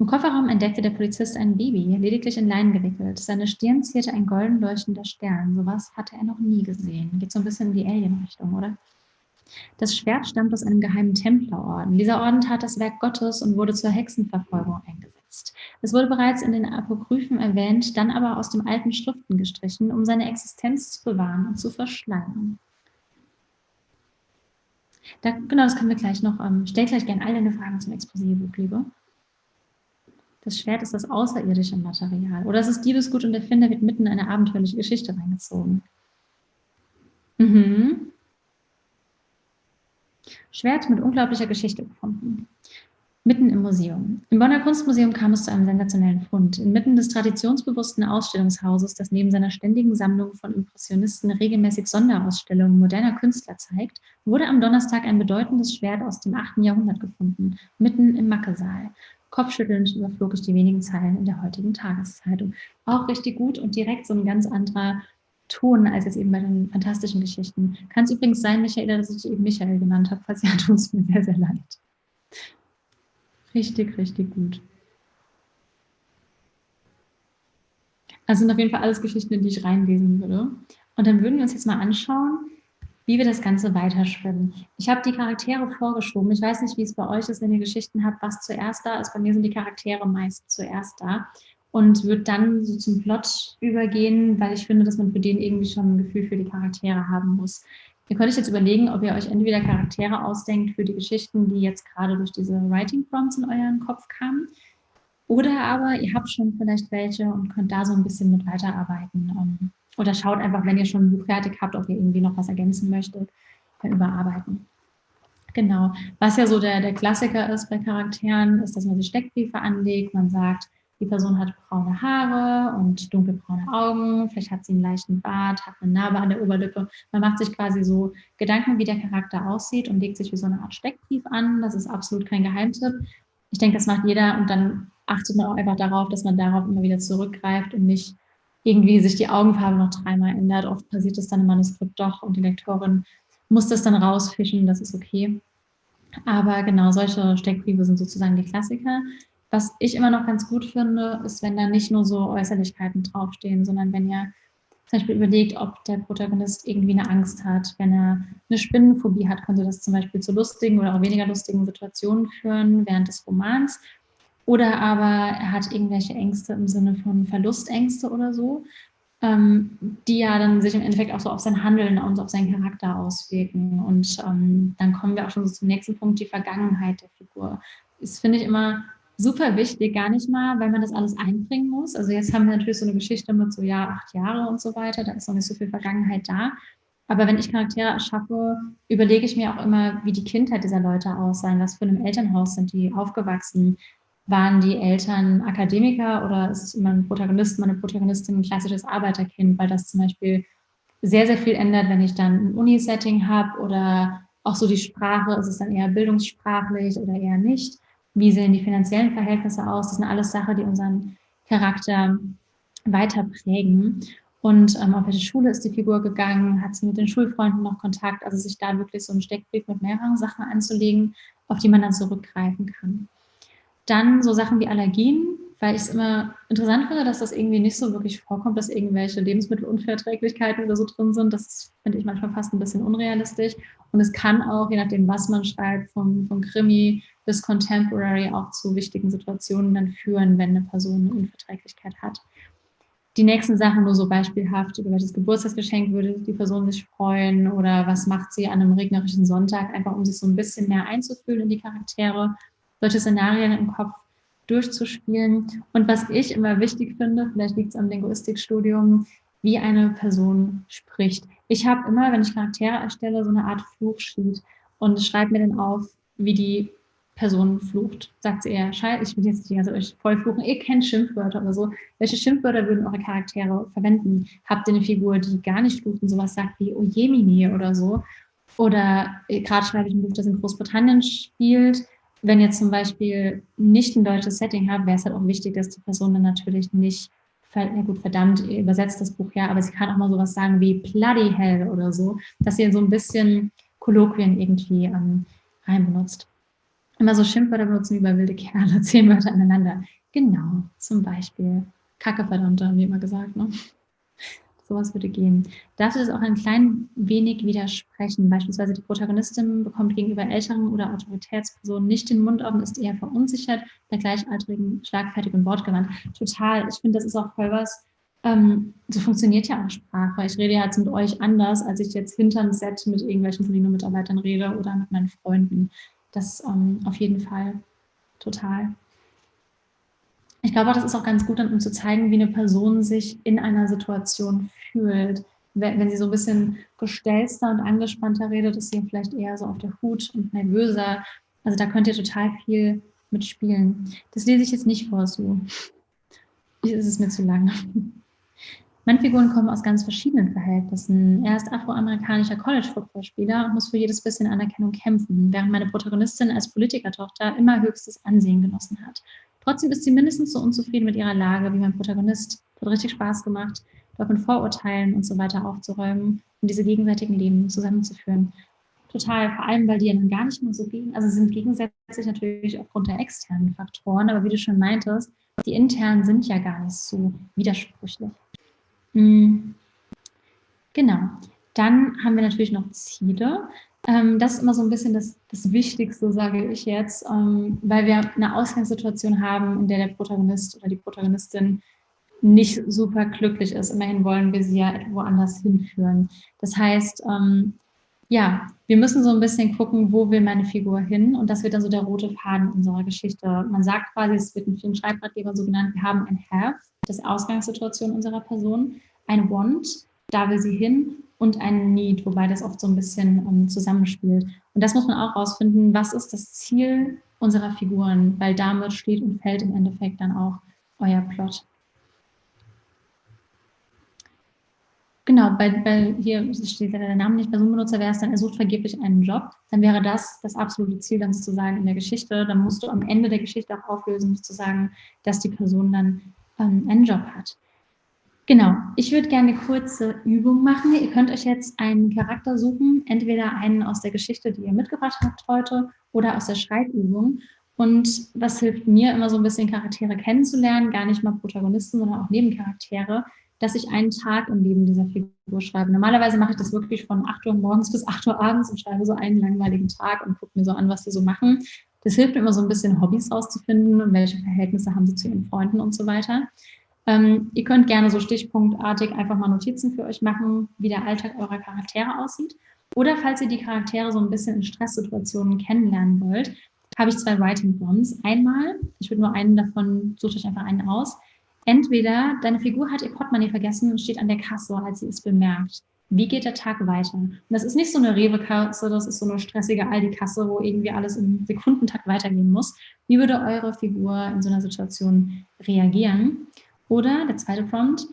Im Kofferraum entdeckte der Polizist ein Baby, lediglich in Leinen gewickelt. Seine Stirn zierte ein golden leuchtender Stern. Sowas hatte er noch nie gesehen. Geht so ein bisschen in die Alien-Richtung, oder? Das Schwert stammt aus einem geheimen Templerorden. Dieser Orden tat das Werk Gottes und wurde zur Hexenverfolgung eingesetzt. Es wurde bereits in den Apokryphen erwähnt, dann aber aus dem alten Schriften gestrichen, um seine Existenz zu bewahren und zu verschleiern. Da, genau, das können wir gleich noch. Ähm, stell gleich gerne all deine Fragen zum Exposé-Buch, liebe. Das Schwert ist das außerirdische Material. Oder es ist Diebesgut und der Finder wird mitten in eine abenteuerliche Geschichte reingezogen. Mhm. Schwert mit unglaublicher Geschichte gefunden. Mitten im Museum. Im Bonner Kunstmuseum kam es zu einem sensationellen Fund. Inmitten des traditionsbewussten Ausstellungshauses, das neben seiner ständigen Sammlung von Impressionisten regelmäßig Sonderausstellungen moderner Künstler zeigt, wurde am Donnerstag ein bedeutendes Schwert aus dem 8. Jahrhundert gefunden, mitten im Mackesaal. Kopfschüttelnd überflog ich die wenigen Zeilen in der heutigen Tageszeitung. Auch richtig gut und direkt so ein ganz anderer Ton als jetzt eben bei den fantastischen Geschichten. Kann es übrigens sein, Michaela, dass ich eben Michael genannt habe, falls ja, tut es mir sehr, sehr leid. Richtig, richtig gut. Also sind auf jeden Fall alles Geschichten, in die ich reinlesen würde. Und dann würden wir uns jetzt mal anschauen, wie wir das Ganze weiterspinnen. Ich habe die Charaktere vorgeschoben. Ich weiß nicht, wie es bei euch ist, wenn ihr Geschichten habt, was zuerst da ist. Bei mir sind die Charaktere meist zuerst da und würde dann so zum Plot übergehen, weil ich finde, dass man für den irgendwie schon ein Gefühl für die Charaktere haben muss. Ihr könnt euch jetzt überlegen, ob ihr euch entweder Charaktere ausdenkt für die Geschichten, die jetzt gerade durch diese Writing Prompts in euren Kopf kamen, oder aber ihr habt schon vielleicht welche und könnt da so ein bisschen mit weiterarbeiten. Oder schaut einfach, wenn ihr schon ein Buch fertig habt, ob ihr irgendwie noch was ergänzen möchtet, überarbeiten. Genau. Was ja so der, der Klassiker ist bei Charakteren, ist, dass man sich Steckbriefe anlegt. Man sagt, die Person hat braune Haare und dunkelbraune Augen, vielleicht hat sie einen leichten Bart, hat eine Narbe an der Oberlippe. Man macht sich quasi so Gedanken, wie der Charakter aussieht und legt sich wie so eine Art Steckbrief an. Das ist absolut kein Geheimtipp. Ich denke, das macht jeder und dann achtet man auch einfach darauf, dass man darauf immer wieder zurückgreift und nicht irgendwie sich die Augenfarbe noch dreimal ändert. Oft passiert das dann im Manuskript doch und die Lektorin muss das dann rausfischen, das ist okay. Aber genau, solche Steckbriefe sind sozusagen die Klassiker. Was ich immer noch ganz gut finde, ist, wenn da nicht nur so Äußerlichkeiten draufstehen, sondern wenn ihr zum Beispiel überlegt, ob der Protagonist irgendwie eine Angst hat. Wenn er eine Spinnenphobie hat, könnte das zum Beispiel zu lustigen oder auch weniger lustigen Situationen führen während des Romans. Oder aber er hat irgendwelche Ängste im Sinne von Verlustängste oder so, ähm, die ja dann sich im Endeffekt auch so auf sein Handeln und auf seinen Charakter auswirken. Und ähm, dann kommen wir auch schon so zum nächsten Punkt, die Vergangenheit der Figur. Das finde ich immer super wichtig, gar nicht mal, weil man das alles einbringen muss. Also jetzt haben wir natürlich so eine Geschichte mit so, ja, acht Jahre und so weiter, da ist noch nicht so viel Vergangenheit da. Aber wenn ich Charaktere erschaffe, überlege ich mir auch immer, wie die Kindheit dieser Leute aussehen, was für einem Elternhaus sind die aufgewachsen, waren die Eltern Akademiker oder ist mein Protagonist, meine Protagonistin ein klassisches Arbeiterkind, weil das zum Beispiel sehr, sehr viel ändert, wenn ich dann ein Uni-Setting habe oder auch so die Sprache, ist es dann eher bildungssprachlich oder eher nicht? Wie sehen die finanziellen Verhältnisse aus? Das sind alles Sachen, die unseren Charakter weiter prägen. Und ähm, auf welche Schule ist die Figur gegangen? Hat sie mit den Schulfreunden noch Kontakt? Also sich da wirklich so einen Steckbrief mit mehreren Sachen anzulegen, auf die man dann zurückgreifen kann. Dann so Sachen wie Allergien, weil ich es immer interessant finde, dass das irgendwie nicht so wirklich vorkommt, dass irgendwelche Lebensmittelunverträglichkeiten oder so drin sind. Das finde ich manchmal fast ein bisschen unrealistisch. Und es kann auch, je nachdem, was man schreibt, vom, vom Krimi bis Contemporary auch zu wichtigen Situationen dann führen, wenn eine Person eine Unverträglichkeit hat. Die nächsten Sachen nur so beispielhaft, über welches Geburtstagsgeschenk würde die Person sich freuen oder was macht sie an einem regnerischen Sonntag, einfach um sich so ein bisschen mehr einzufühlen in die Charaktere, solche Szenarien im Kopf durchzuspielen. Und was ich immer wichtig finde, vielleicht liegt es am Linguistikstudium, wie eine Person spricht. Ich habe immer, wenn ich Charaktere erstelle, so eine Art Fluchsheet und schreibe mir dann auf, wie die Person flucht. Sagt sie eher, scheiße, ich will jetzt nicht die Zeit voll fluchen, ihr kennt Schimpfwörter oder so. Welche Schimpfwörter würden eure Charaktere verwenden? Habt ihr eine Figur, die gar nicht flucht und sowas sagt wie Ojemine oder so? Oder äh, gerade schreibe ich ein Buch, das in Großbritannien spielt wenn ihr zum Beispiel nicht ein deutsches Setting habt, wäre es halt auch wichtig, dass die Person dann natürlich nicht, ja gut, verdammt, ihr übersetzt das Buch ja, aber sie kann auch mal sowas sagen wie bloody hell oder so, dass ihr so ein bisschen Kolloquien irgendwie ähm, reinbenutzt. Immer so Schimpfwörter benutzen wie bei wilde Kerle, zehn Wörter aneinander. Genau, zum Beispiel Kacke verdammte, haben wir immer gesagt, ne? Sowas würde gehen. Darf es auch ein klein wenig widersprechen? Beispielsweise die Protagonistin bekommt gegenüber älteren oder Autoritätspersonen nicht den Mund auf und ist eher verunsichert, bei Gleichaltrigen schlagfertig und wortgewandt. Total. Ich finde, das ist auch voll was, ähm, so funktioniert ja auch Sprache. Ich rede ja jetzt mit euch anders, als ich jetzt hinter ein Set mit irgendwelchen Folino-Mitarbeitern rede oder mit meinen Freunden. Das ähm, auf jeden Fall total. Ich glaube, das ist auch ganz gut, um zu zeigen, wie eine Person sich in einer Situation fühlt. Wenn sie so ein bisschen gestelzter und angespannter redet, ist sie vielleicht eher so auf der Hut und nervöser. Also da könnt ihr total viel mitspielen. Das lese ich jetzt nicht vor, so. Es ist mir zu lang. Meine Figuren kommen aus ganz verschiedenen Verhältnissen. Er ist afroamerikanischer College-Footballspieler und muss für jedes bisschen Anerkennung kämpfen, während meine Protagonistin als Politikertochter immer höchstes Ansehen genossen hat. Trotzdem ist sie mindestens so unzufrieden mit ihrer Lage wie mein Protagonist. Es hat richtig Spaß gemacht, dort mit Vorurteilen und so weiter aufzuräumen und diese gegenseitigen Leben zusammenzuführen. Total, vor allem, weil die ja dann gar nicht mehr so gegen, also sind gegensätzlich natürlich aufgrund der externen Faktoren, aber wie du schon meintest, die internen sind ja gar nicht so widersprüchlich. Mhm. Genau. Dann haben wir natürlich noch Ziele. Ähm, das ist immer so ein bisschen das, das Wichtigste, sage ich jetzt, ähm, weil wir eine Ausgangssituation haben, in der der Protagonist oder die Protagonistin nicht super glücklich ist. Immerhin wollen wir sie ja woanders hinführen. Das heißt, ähm, ja, wir müssen so ein bisschen gucken, wo will meine Figur hin und das wird dann so der rote Faden unserer Geschichte. Man sagt quasi, es wird in vielen Schreibratgebern so genannt, wir haben ein Have, das Ausgangssituation unserer Person, ein Want, da will sie hin und ein Need, wobei das oft so ein bisschen ähm, zusammenspielt. Und das muss man auch rausfinden, was ist das Ziel unserer Figuren, weil damit steht und fällt im Endeffekt dann auch euer Plot. Genau, bei, bei hier steht der Name nicht, Personenbenutzer wäre es dann, er sucht vergeblich einen Job, dann wäre das das absolute Ziel dann sozusagen in der Geschichte. Dann musst du am Ende der Geschichte auch auflösen, sozusagen, dass die Person dann ähm, einen Job hat. Genau, ich würde gerne eine kurze Übung machen. Ihr könnt euch jetzt einen Charakter suchen, entweder einen aus der Geschichte, die ihr mitgebracht habt heute, oder aus der Schreibübung. Und was hilft mir immer so ein bisschen Charaktere kennenzulernen, gar nicht mal Protagonisten, sondern auch Nebencharaktere, dass ich einen Tag im Leben dieser Figur schreibe. Normalerweise mache ich das wirklich von 8 Uhr morgens bis 8 Uhr abends und schreibe so einen langweiligen Tag und gucke mir so an, was die so machen. Das hilft mir immer so ein bisschen Hobbys rauszufinden und welche Verhältnisse haben sie zu ihren Freunden und so weiter. Ähm, ihr könnt gerne so stichpunktartig einfach mal Notizen für euch machen, wie der Alltag eurer Charaktere aussieht. Oder falls ihr die Charaktere so ein bisschen in Stresssituationen kennenlernen wollt, habe ich zwei Writing Prompts. Einmal, ich würde nur einen davon, sucht euch einfach einen aus. Entweder deine Figur hat ihr Portemonnaie vergessen und steht an der Kasse, als sie es bemerkt. Wie geht der Tag weiter? Und das ist nicht so eine Rewe-Kasse, das ist so eine stressige Aldi-Kasse, wo irgendwie alles im Sekundentakt weitergehen muss. Wie würde eure Figur in so einer Situation reagieren? Oder der zweite Prompt,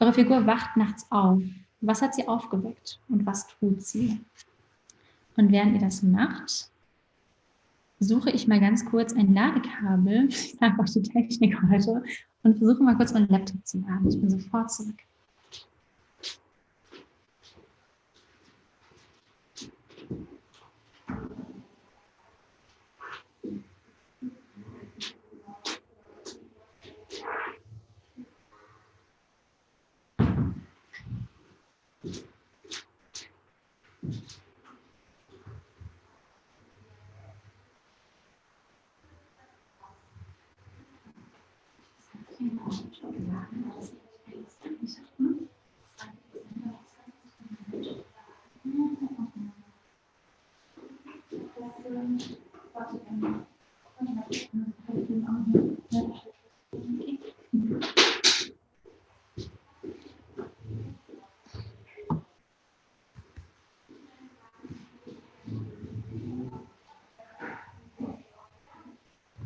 eure Figur wacht nachts auf. Was hat sie aufgeweckt und was tut sie? Und während ihr das macht, suche ich mal ganz kurz ein Ladekabel. Ich sage auch die Technik heute. und versuche mal kurz meinen Laptop zu laden. Ich bin sofort zurück.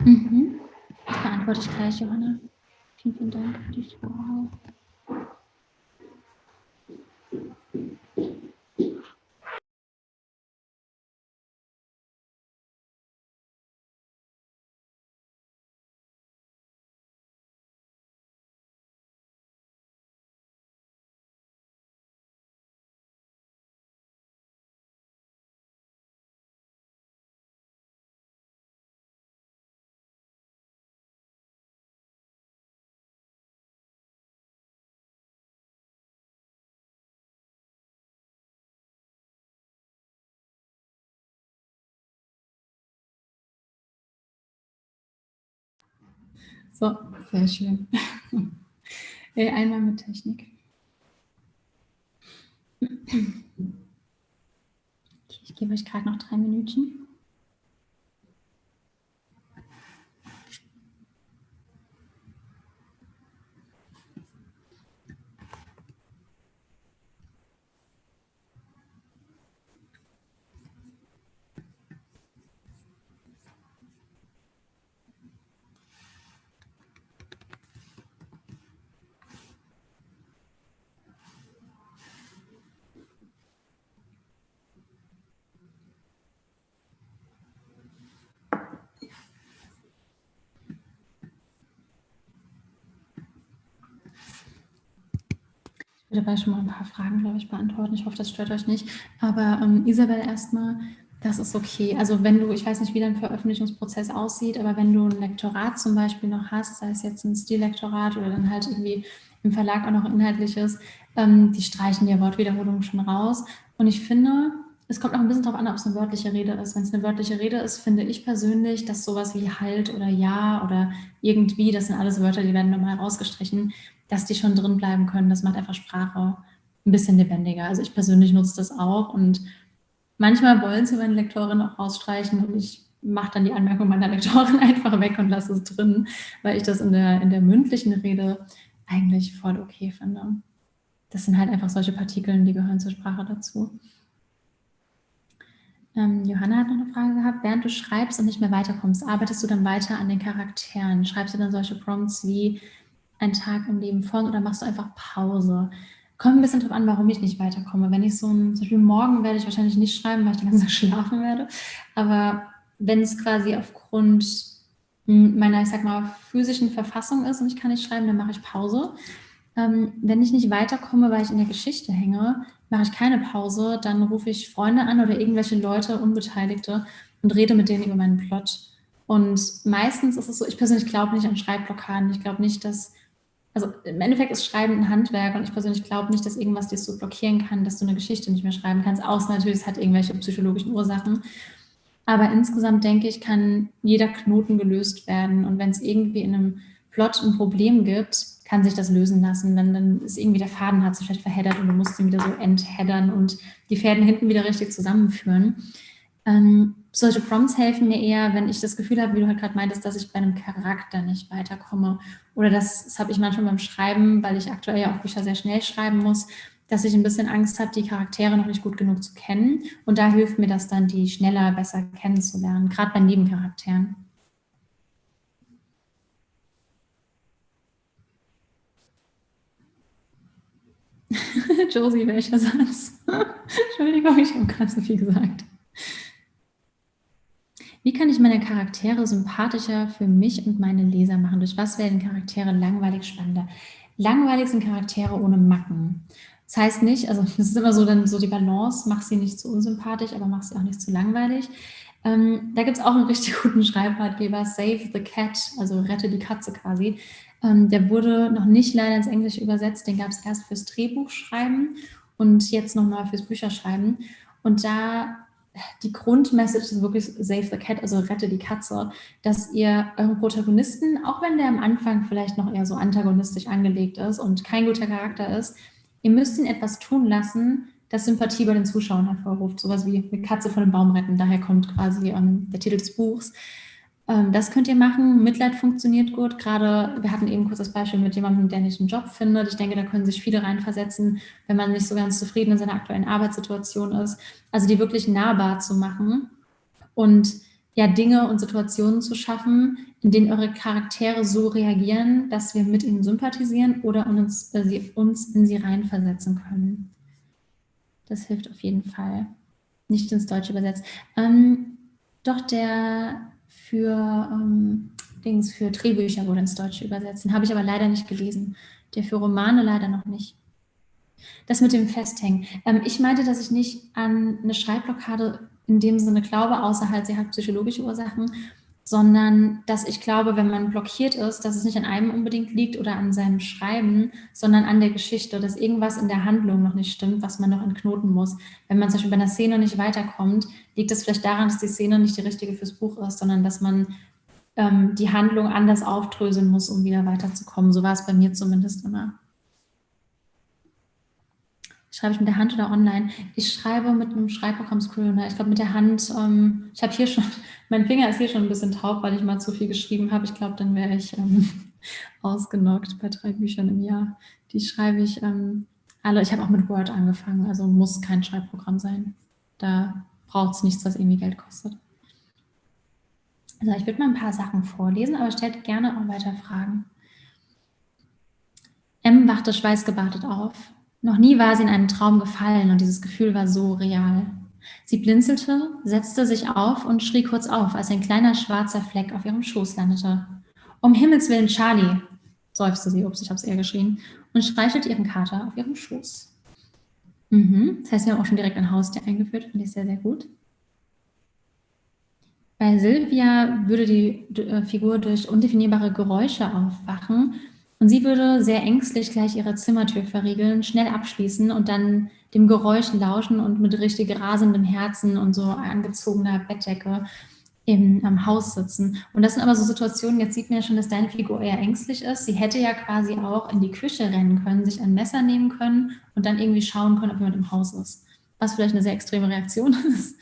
Mhm. Das beantworte ich gleich, Johanna. Vielen, vielen Dank für So, sehr schön. Einmal mit Technik. Ich gebe euch gerade noch drei Minuten. Ich dabei schon mal ein paar Fragen, glaube ich, beantworten. Ich hoffe, das stört euch nicht. Aber ähm, Isabel erstmal, das ist okay. Also wenn du, ich weiß nicht, wie dein Veröffentlichungsprozess aussieht, aber wenn du ein Lektorat zum Beispiel noch hast, sei es jetzt ein Stillektorat oder dann halt irgendwie im Verlag auch noch inhaltliches, ähm, die streichen die Wortwiederholung schon raus. Und ich finde, es kommt auch ein bisschen darauf an, ob es eine wörtliche Rede ist. Wenn es eine wörtliche Rede ist, finde ich persönlich, dass sowas wie halt oder ja oder irgendwie, das sind alles Wörter, die werden normal rausgestrichen, dass die schon drin bleiben können. Das macht einfach Sprache ein bisschen lebendiger. Also ich persönlich nutze das auch und manchmal wollen sie meine Lektorin auch rausstreichen und ich mache dann die Anmerkung meiner Lektorin einfach weg und lasse es drin, weil ich das in der, in der mündlichen Rede eigentlich voll okay finde. Das sind halt einfach solche Partikeln, die gehören zur Sprache dazu. Ähm, Johanna hat noch eine Frage gehabt. Während du schreibst und nicht mehr weiterkommst, arbeitest du dann weiter an den Charakteren? Schreibst du dann solche Prompts wie, ein Tag im Leben von oder machst du einfach Pause? Kommt ein bisschen drauf an, warum ich nicht weiterkomme. Wenn ich so ein, zum Beispiel morgen werde ich wahrscheinlich nicht schreiben, weil ich den ganzen Tag schlafen werde. Aber wenn es quasi aufgrund meiner, ich sag mal, physischen Verfassung ist und ich kann nicht schreiben, dann mache ich Pause. Ähm, wenn ich nicht weiterkomme, weil ich in der Geschichte hänge, mache ich keine Pause, dann rufe ich Freunde an oder irgendwelche Leute, Unbeteiligte und rede mit denen über meinen Plot. Und meistens ist es so, ich persönlich glaube nicht an Schreibblockaden. Ich glaube nicht, dass also im Endeffekt ist Schreiben ein Handwerk und ich persönlich glaube nicht, dass irgendwas dir so blockieren kann, dass du eine Geschichte nicht mehr schreiben kannst, außer natürlich, es hat irgendwelche psychologischen Ursachen. Aber insgesamt denke ich, kann jeder Knoten gelöst werden und wenn es irgendwie in einem Plot ein Problem gibt, kann sich das lösen lassen. Dann, dann ist irgendwie der Faden hat sich vielleicht verheddert und du musst ihn wieder so entheddern und die Fäden hinten wieder richtig zusammenführen. Ähm, solche Prompts helfen mir eher, wenn ich das Gefühl habe, wie du halt gerade meintest, dass ich bei einem Charakter nicht weiterkomme. Oder das, das habe ich manchmal beim Schreiben, weil ich aktuell ja auch Bücher sehr schnell schreiben muss, dass ich ein bisschen Angst habe, die Charaktere noch nicht gut genug zu kennen. Und da hilft mir das dann, die schneller, besser kennenzulernen, gerade bei Nebencharakteren. Josie, welcher Satz? Entschuldigung, ich habe gerade so viel gesagt. Wie kann ich meine Charaktere sympathischer für mich und meine Leser machen? Durch was werden Charaktere langweilig spannender? Langweilig sind Charaktere ohne Macken. Das heißt nicht, also das ist immer so dann so die Balance, mach sie nicht zu unsympathisch, aber mach sie auch nicht zu langweilig. Ähm, da gibt es auch einen richtig guten Schreibratgeber, Save the Cat, also rette die Katze quasi. Ähm, der wurde noch nicht leider ins Englische übersetzt, den gab es erst fürs Drehbuchschreiben und jetzt nochmal fürs Bücherschreiben. Und da die Grundmessage ist wirklich Save the Cat, also rette die Katze, dass ihr euren Protagonisten, auch wenn der am Anfang vielleicht noch eher so antagonistisch angelegt ist und kein guter Charakter ist, ihr müsst ihn etwas tun lassen, das Sympathie bei den Zuschauern hervorruft. Sowas wie eine Katze von einem Baum retten, daher kommt quasi ähm, der Titel des Buchs. Ähm, das könnt ihr machen. Mitleid funktioniert gut. Gerade, wir hatten eben kurz das Beispiel mit jemandem, der nicht einen Job findet. Ich denke, da können sich viele reinversetzen, wenn man nicht so ganz zufrieden in seiner aktuellen Arbeitssituation ist. Also die wirklich nahbar zu machen und ja, Dinge und Situationen zu schaffen, in denen eure Charaktere so reagieren, dass wir mit ihnen sympathisieren oder uns, äh, sie, uns in sie reinversetzen können. Das hilft auf jeden Fall. Nicht ins Deutsche übersetzt. Ähm, doch der für ähm, Dings, für Drehbücher wurde ins Deutsche übersetzt. Den habe ich aber leider nicht gelesen. Der für Romane leider noch nicht. Das mit dem Festhängen. Ähm, ich meinte, dass ich nicht an eine Schreibblockade in dem Sinne glaube, außer halt, sie hat psychologische Ursachen, sondern dass ich glaube, wenn man blockiert ist, dass es nicht an einem unbedingt liegt oder an seinem Schreiben, sondern an der Geschichte, dass irgendwas in der Handlung noch nicht stimmt, was man noch entknoten muss. Wenn man zum Beispiel bei einer Szene nicht weiterkommt, liegt es vielleicht daran, dass die Szene nicht die richtige fürs Buch ist, sondern dass man ähm, die Handlung anders aufdröseln muss, um wieder weiterzukommen. So war es bei mir zumindest immer. Schreibe ich mit der Hand oder online? Ich schreibe mit einem Schreibprogramm Scrivener. Ich glaube mit der Hand, ähm, ich habe hier schon, mein Finger ist hier schon ein bisschen taub, weil ich mal zu viel geschrieben habe. Ich glaube, dann wäre ich ähm, ausgenockt bei drei Büchern im Jahr. Die schreibe ich ähm, alle. Ich habe auch mit Word angefangen, also muss kein Schreibprogramm sein. Da braucht es nichts, was irgendwie Geld kostet. Also ich würde mal ein paar Sachen vorlesen, aber stellt gerne auch weiter Fragen. M wachte schweißgebadet auf. Noch nie war sie in einen Traum gefallen und dieses Gefühl war so real. Sie blinzelte, setzte sich auf und schrie kurz auf, als ein kleiner schwarzer Fleck auf ihrem Schoß landete. Um Himmels Willen, Charlie, seufzte sie, ups, ich habe es eher geschrien, und streichelte ihren Kater auf ihrem Schoß. Mhm. Das heißt, wir haben auch schon direkt ein Haustier eingeführt, finde ich sehr, sehr gut. Bei Silvia würde die äh, Figur durch undefinierbare Geräusche aufwachen und sie würde sehr ängstlich gleich ihre Zimmertür verriegeln, schnell abschließen und dann dem Geräusch lauschen und mit richtig rasendem Herzen und so angezogener Bettdecke im am Haus sitzen. Und das sind aber so Situationen, jetzt sieht man ja schon, dass deine Figur eher ängstlich ist. Sie hätte ja quasi auch in die Küche rennen können, sich ein Messer nehmen können und dann irgendwie schauen können, ob jemand im Haus ist. Was vielleicht eine sehr extreme Reaktion ist.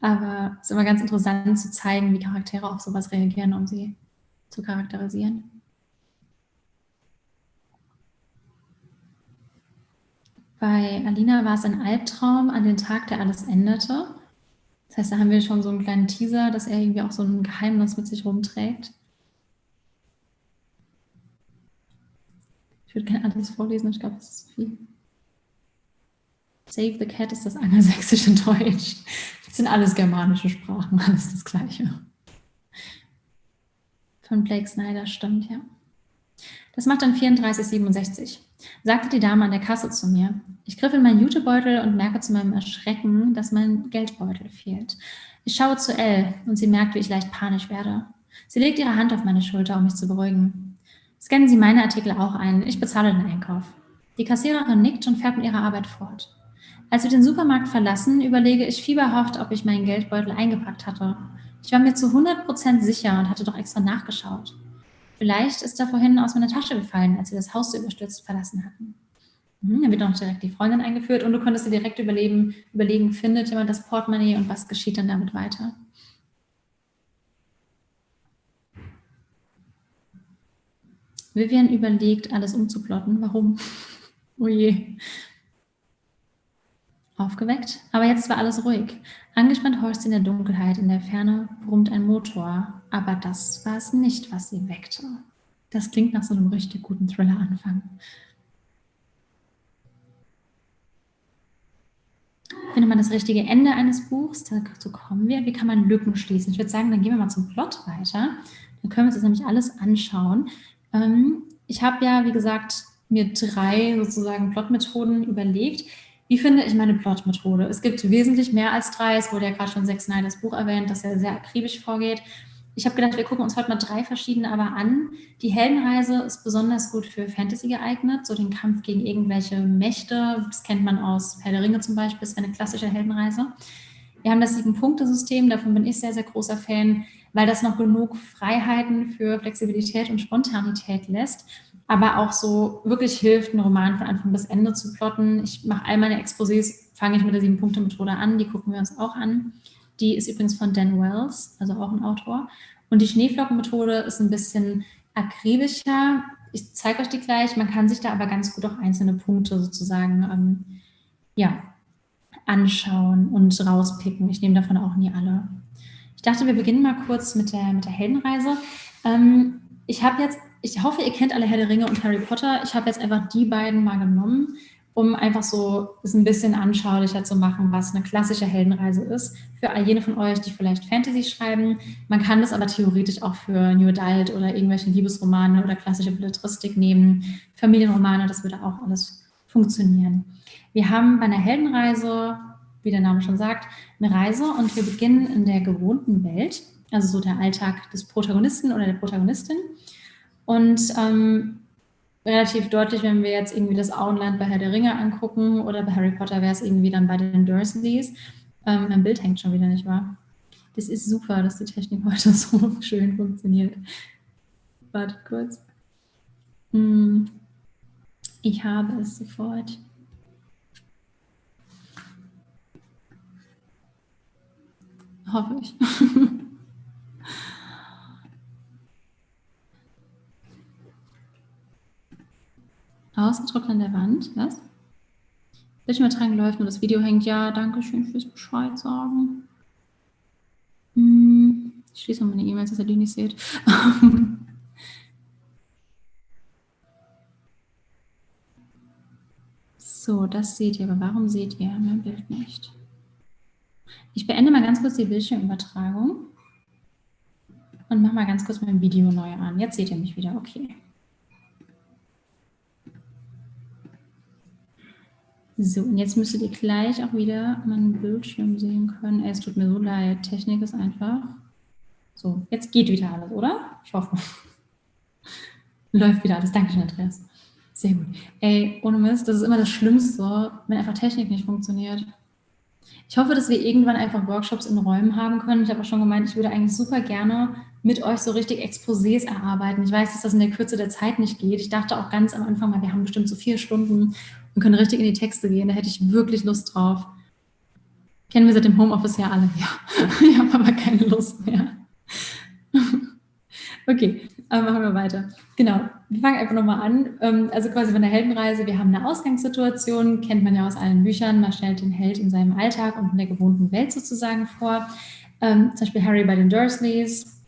Aber es ist immer ganz interessant zu zeigen, wie Charaktere auf sowas reagieren, um sie zu charakterisieren. Bei Alina war es ein Albtraum an den Tag, der alles änderte. Das heißt, da haben wir schon so einen kleinen Teaser, dass er irgendwie auch so ein Geheimnis mit sich rumträgt. Ich würde gerne alles vorlesen, ich glaube, das ist zu viel. Save the Cat ist das angelsächsische Deutsch. Das sind alles germanische Sprachen, alles das Gleiche. Von Blake Snyder, stimmt, ja. Das macht dann 34,67 sagte die Dame an der Kasse zu mir. Ich griff in meinen Jutebeutel und merke zu meinem Erschrecken, dass mein Geldbeutel fehlt. Ich schaue zu Elle und sie merkt, wie ich leicht panisch werde. Sie legt ihre Hand auf meine Schulter, um mich zu beruhigen. Scannen Sie meine Artikel auch ein. Ich bezahle den Einkauf. Die Kassiererin nickt und fährt mit ihrer Arbeit fort. Als wir den Supermarkt verlassen, überlege ich fieberhaft, ob ich meinen Geldbeutel eingepackt hatte. Ich war mir zu 100% sicher und hatte doch extra nachgeschaut. Vielleicht ist er vorhin aus meiner Tasche gefallen, als wir das Haus so überstürzt verlassen hatten. Mhm, dann wird noch direkt die Freundin eingeführt und du konntest dir direkt überlegen, überlegen, findet jemand das Portemonnaie und was geschieht dann damit weiter. Vivian überlegt, alles umzuplotten. Warum? oh je. Aufgeweckt, aber jetzt war alles ruhig. Angespannt horcht sie in der Dunkelheit, in der Ferne brummt ein Motor, aber das war es nicht, was sie weckte. Das klingt nach so einem richtig guten Thriller-Anfang. findet man das richtige Ende eines Buchs? Dazu kommen wir. Wie kann man Lücken schließen? Ich würde sagen, dann gehen wir mal zum Plot weiter. Dann können wir uns das nämlich alles anschauen. Ähm, ich habe ja, wie gesagt, mir drei sozusagen Plotmethoden überlegt. Wie finde ich meine Plotmethode? Es gibt wesentlich mehr als drei. Es wurde ja gerade schon Zack Snyders Buch erwähnt, das ja sehr akribisch vorgeht. Ich habe gedacht, wir gucken uns heute mal drei verschiedene aber an. Die Heldenreise ist besonders gut für Fantasy geeignet, so den Kampf gegen irgendwelche Mächte. Das kennt man aus Herr der Ringe zum Beispiel, ist eine klassische Heldenreise. Wir haben das Sieben-Punkte-System, davon bin ich sehr, sehr großer Fan, weil das noch genug Freiheiten für Flexibilität und Spontanität lässt, aber auch so wirklich hilft, einen Roman von Anfang bis Ende zu plotten. Ich mache all meine Exposés, fange ich mit der Sieben-Punkte-Methode an, die gucken wir uns auch an. Die ist übrigens von Dan Wells, also auch ein Autor. Und die Schneeflockenmethode ist ein bisschen akribischer. Ich zeige euch die gleich. Man kann sich da aber ganz gut auch einzelne Punkte sozusagen ähm, ja, anschauen und rauspicken. Ich nehme davon auch nie alle. Ich dachte, wir beginnen mal kurz mit der, mit der Heldenreise. Ähm, ich habe jetzt, ich hoffe, ihr kennt alle Herr der Ringe und Harry Potter. Ich habe jetzt einfach die beiden mal genommen um einfach so es ein bisschen anschaulicher zu machen, was eine klassische Heldenreise ist. Für all jene von euch, die vielleicht Fantasy schreiben. Man kann das aber theoretisch auch für New Adult oder irgendwelche Liebesromane oder klassische Belletristik nehmen. Familienromane, das würde auch alles funktionieren. Wir haben bei einer Heldenreise, wie der Name schon sagt, eine Reise und wir beginnen in der gewohnten Welt, also so der Alltag des Protagonisten oder der Protagonistin. Und ähm, relativ deutlich, wenn wir jetzt irgendwie das Auenland bei Herr der Ringe angucken oder bei Harry Potter wäre es irgendwie dann bei den Dursleys. Ähm, mein Bild hängt schon wieder, nicht wahr? Das ist super, dass die Technik heute so schön funktioniert. Warte kurz. Hm. Ich habe es sofort. Hoffe ich. Ausgedruckt an der Wand. Was? Bildschirmübertragung läuft und das Video hängt. Ja, danke schön fürs Bescheid sagen. Hm, ich schließe mal meine E-Mails, dass ihr die nicht seht. so, das seht ihr, aber warum seht ihr mein Bild nicht? Ich beende mal ganz kurz die Bildschirmübertragung und mache mal ganz kurz mein Video neu an. Jetzt seht ihr mich wieder, okay. So, und jetzt müsstet ihr gleich auch wieder meinen Bildschirm sehen können. Es tut mir so leid, Technik ist einfach... So, jetzt geht wieder alles, oder? Ich hoffe. Läuft wieder alles. Dankeschön, Andreas. Sehr gut. Ey, ohne Mist, das ist immer das Schlimmste, wenn einfach Technik nicht funktioniert. Ich hoffe, dass wir irgendwann einfach Workshops in Räumen haben können. Ich habe auch schon gemeint, ich würde eigentlich super gerne mit euch so richtig Exposés erarbeiten. Ich weiß, dass das in der Kürze der Zeit nicht geht. Ich dachte auch ganz am Anfang mal, wir haben bestimmt so vier Stunden und können richtig in die Texte gehen. Da hätte ich wirklich Lust drauf. Kennen wir seit dem Homeoffice ja alle. Ja, ich habe aber keine Lust mehr. Okay, aber machen wir weiter. Genau, wir fangen einfach nochmal an. Ähm, also quasi von der Heldenreise, wir haben eine Ausgangssituation, kennt man ja aus allen Büchern. Man stellt den Held in seinem Alltag und in der gewohnten Welt sozusagen vor. Ähm, zum Beispiel Harry bei den Dursleys.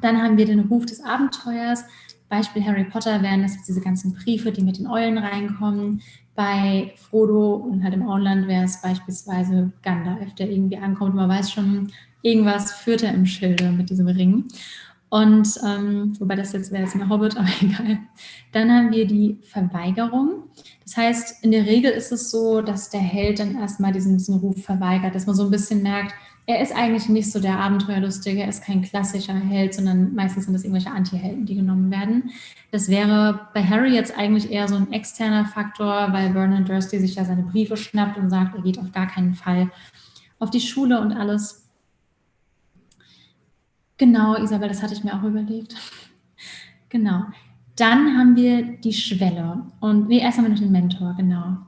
Dann haben wir den Ruf des Abenteuers. Beispiel Harry Potter wären das jetzt diese ganzen Briefe, die mit den Eulen reinkommen. Bei Frodo und halt im Auenland wäre es beispielsweise Gandalf, der irgendwie ankommt. Man weiß schon, irgendwas führt er im Schilde mit diesem Ring. Und ähm, wobei das jetzt wäre jetzt ein Hobbit, aber egal. Dann haben wir die Verweigerung. Das heißt, in der Regel ist es so, dass der Held dann erstmal diesen, diesen Ruf verweigert, dass man so ein bisschen merkt, er ist eigentlich nicht so der Abenteuerlustige, er ist kein klassischer Held, sondern meistens sind es irgendwelche Anti-Helden, die genommen werden. Das wäre bei Harry jetzt eigentlich eher so ein externer Faktor, weil Vernon Dursley sich ja seine Briefe schnappt und sagt, er geht auf gar keinen Fall auf die Schule und alles. Genau, Isabel, das hatte ich mir auch überlegt. genau. Dann haben wir die Schwelle. Und nee, erst haben wir noch den Mentor, genau.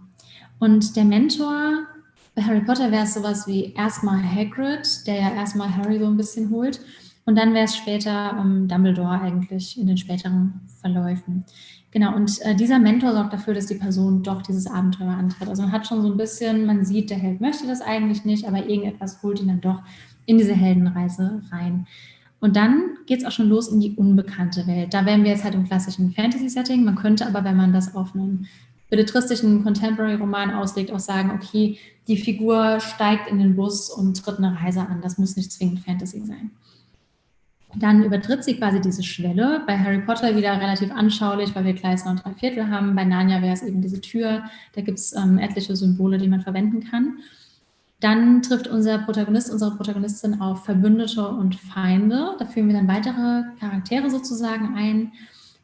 Und der Mentor bei Harry Potter wäre es sowas wie erstmal Hagrid, der ja erstmal Harry so ein bisschen holt. Und dann wäre es später ähm, Dumbledore eigentlich in den späteren Verläufen. Genau, und äh, dieser Mentor sorgt dafür, dass die Person doch dieses Abenteuer antritt. Also man hat schon so ein bisschen, man sieht, der Held möchte das eigentlich nicht, aber irgendetwas holt ihn dann doch in diese Heldenreise rein. Und dann geht es auch schon los in die unbekannte Welt. Da wären wir jetzt halt im klassischen Fantasy-Setting. Man könnte aber, wenn man das auf einen belletristischen Contemporary-Roman auslegt, auch sagen, okay, die Figur steigt in den Bus und tritt eine Reise an. Das muss nicht zwingend Fantasy sein. Dann übertritt sie quasi diese Schwelle. Bei Harry Potter wieder relativ anschaulich, weil wir Gleis und drei Viertel haben. Bei Narnia wäre es eben diese Tür. Da gibt es ähm, etliche Symbole, die man verwenden kann. Dann trifft unser Protagonist, unsere Protagonistin auf Verbündete und Feinde. Da führen wir dann weitere Charaktere sozusagen ein.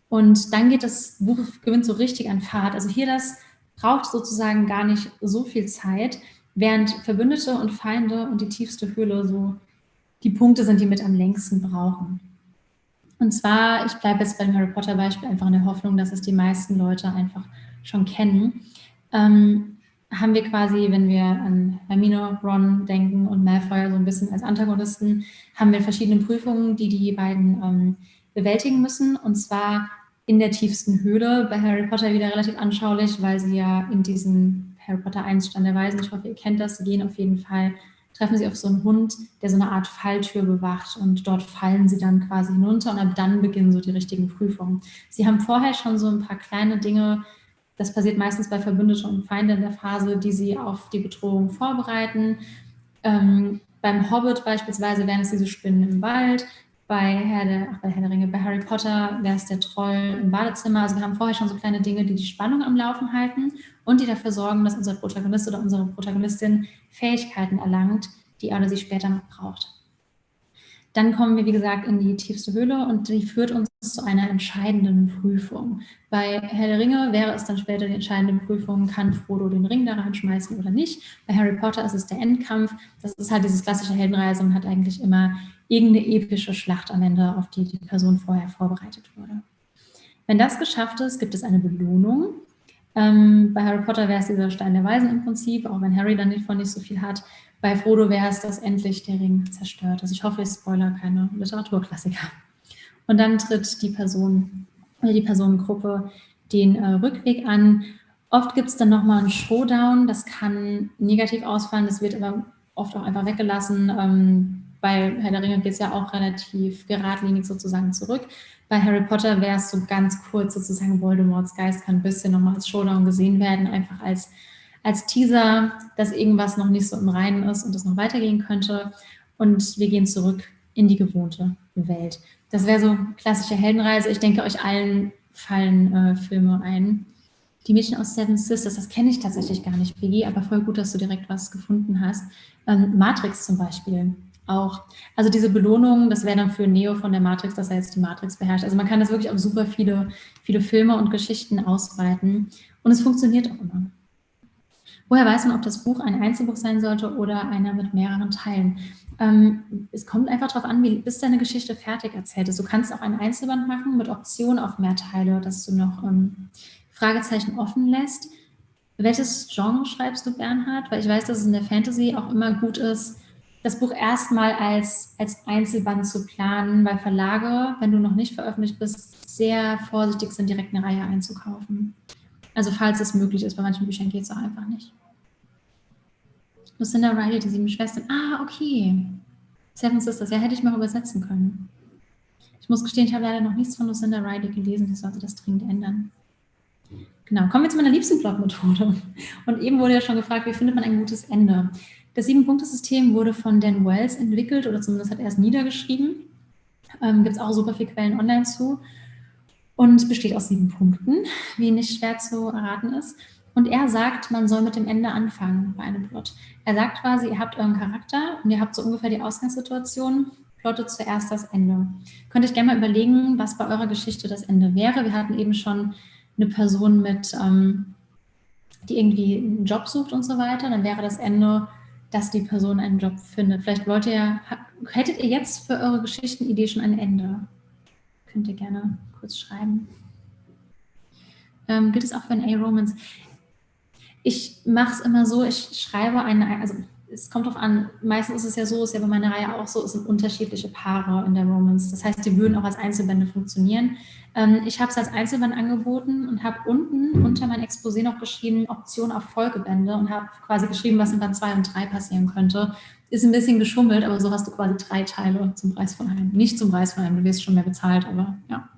Und dann geht das Buch, gewinnt so richtig an Fahrt. Also hier das braucht sozusagen gar nicht so viel Zeit, während Verbündete und Feinde und die tiefste Höhle so die Punkte sind, die mit am längsten brauchen. Und zwar, ich bleibe jetzt beim Harry Potter Beispiel einfach in der Hoffnung, dass es die meisten Leute einfach schon kennen. Ähm, haben wir quasi, wenn wir an Hermine, Ron denken und Malfoy so ein bisschen als Antagonisten, haben wir verschiedene Prüfungen, die die beiden ähm, bewältigen müssen. Und zwar in der tiefsten Höhle. Bei Harry Potter wieder relativ anschaulich, weil sie ja in diesen Harry Potter 1 Stand der Weisen, ich hoffe, ihr kennt das, sie gehen auf jeden Fall treffen sie auf so einen Hund, der so eine Art Falltür bewacht und dort fallen sie dann quasi hinunter und ab dann beginnen so die richtigen Prüfungen. Sie haben vorher schon so ein paar kleine Dinge, das passiert meistens bei Verbündeten und Feinden in der Phase, die sie auf die Bedrohung vorbereiten. Ähm, beim Hobbit beispielsweise wären es diese Spinnen im Wald, bei Herr der, ach, bei Herr der Ringe, bei Harry Potter wäre es der Troll im Badezimmer. Also wir haben vorher schon so kleine Dinge, die die Spannung am Laufen halten und die dafür sorgen, dass unser Protagonist oder unsere Protagonistin Fähigkeiten erlangt, die er oder sie später noch braucht. Dann kommen wir, wie gesagt, in die tiefste Höhle und die führt uns zu einer entscheidenden Prüfung. Bei Herr der Ringe wäre es dann später die entscheidende Prüfung, kann Frodo den Ring da reinschmeißen oder nicht. Bei Harry Potter ist es der Endkampf. Das ist halt dieses klassische Heldenreise und hat eigentlich immer irgendeine epische Schlacht am Ende, auf die die Person vorher vorbereitet wurde. Wenn das geschafft ist, gibt es eine Belohnung. Ähm, bei Harry Potter wäre es dieser Stein der Weisen im Prinzip, auch wenn Harry dann davon nicht so viel hat. Bei Frodo wäre es, dass endlich der Ring zerstört. Also ich hoffe, ich spoiler keine Literaturklassiker. Und dann tritt die Person oder die Personengruppe den äh, Rückweg an. Oft gibt es dann nochmal einen Showdown. Das kann negativ ausfallen, das wird aber oft auch einfach weggelassen. Ähm, bei Herr der Ringe geht es ja auch relativ geradlinig sozusagen zurück. Bei Harry Potter wäre es so ganz kurz sozusagen, Voldemorts Geist kann ein bisschen nochmal als Showdown gesehen werden, einfach als, als Teaser, dass irgendwas noch nicht so im Reinen ist und es noch weitergehen könnte. Und wir gehen zurück in die gewohnte Welt. Das wäre so klassische Heldenreise. Ich denke, euch allen fallen äh, Filme ein. Die Mädchen aus Seven Sisters, das kenne ich tatsächlich gar nicht, Piggy, aber voll gut, dass du direkt was gefunden hast. Ähm, Matrix zum Beispiel auch. Also diese Belohnung, das wäre dann für Neo von der Matrix, dass er jetzt die Matrix beherrscht. Also man kann das wirklich auf super viele, viele Filme und Geschichten ausbreiten. Und es funktioniert auch immer. Woher weiß man, ob das Buch ein Einzelbuch sein sollte oder einer mit mehreren Teilen? Ähm, es kommt einfach darauf an, wie, bis deine Geschichte fertig erzählt ist. Du kannst auch ein Einzelband machen mit Option auf mehr Teile, dass du noch ähm, Fragezeichen offen lässt. Welches Genre schreibst du, Bernhard? Weil ich weiß, dass es in der Fantasy auch immer gut ist, das Buch erstmal als, als Einzelband zu planen, weil Verlage, wenn du noch nicht veröffentlicht bist, sehr vorsichtig sind, direkt eine Reihe einzukaufen. Also falls es möglich ist, bei manchen Büchern geht es auch einfach nicht. Lucinda Riley, die sieben Schwestern. Ah, okay. Seven Sisters, ja, hätte ich mal übersetzen können. Ich muss gestehen, ich habe leider noch nichts von Lucinda Riley gelesen, ich sollte das dringend ändern. Genau, kommen wir zu meiner liebsten Plotmethode. Und eben wurde ja schon gefragt, wie findet man ein gutes Ende? Das Sieben-Punkte-System wurde von Dan Wells entwickelt oder zumindest hat er es niedergeschrieben. Ähm, Gibt es auch super viele Quellen online zu und besteht aus sieben Punkten, wie nicht schwer zu erraten ist. Und er sagt, man soll mit dem Ende anfangen bei einem Plot. Er sagt quasi, ihr habt euren Charakter und ihr habt so ungefähr die Ausgangssituation, plottet zuerst das Ende. Könnt ihr euch gerne mal überlegen, was bei eurer Geschichte das Ende wäre. Wir hatten eben schon eine Person mit, ähm, die irgendwie einen Job sucht und so weiter. Dann wäre das Ende, dass die Person einen Job findet. Vielleicht wollt ihr, hättet ihr jetzt für eure Geschichtenidee schon ein Ende? Könnt ihr gerne kurz schreiben. Ähm, gilt es auch für ein A-Romance? Ich mache es immer so, ich schreibe eine, also es kommt darauf an, meistens ist es ja so, ist ja bei meiner Reihe auch so, es sind unterschiedliche Paare in der Romance. Das heißt, die würden auch als Einzelbände funktionieren. Ähm, ich habe es als Einzelband angeboten und habe unten unter mein Exposé noch geschrieben, Option auf Folgebände und habe quasi geschrieben, was in Band 2 und 3 passieren könnte. Ist ein bisschen geschummelt, aber so hast du quasi drei Teile zum Preis von einem. Nicht zum Preis von einem, du wirst schon mehr bezahlt, aber ja.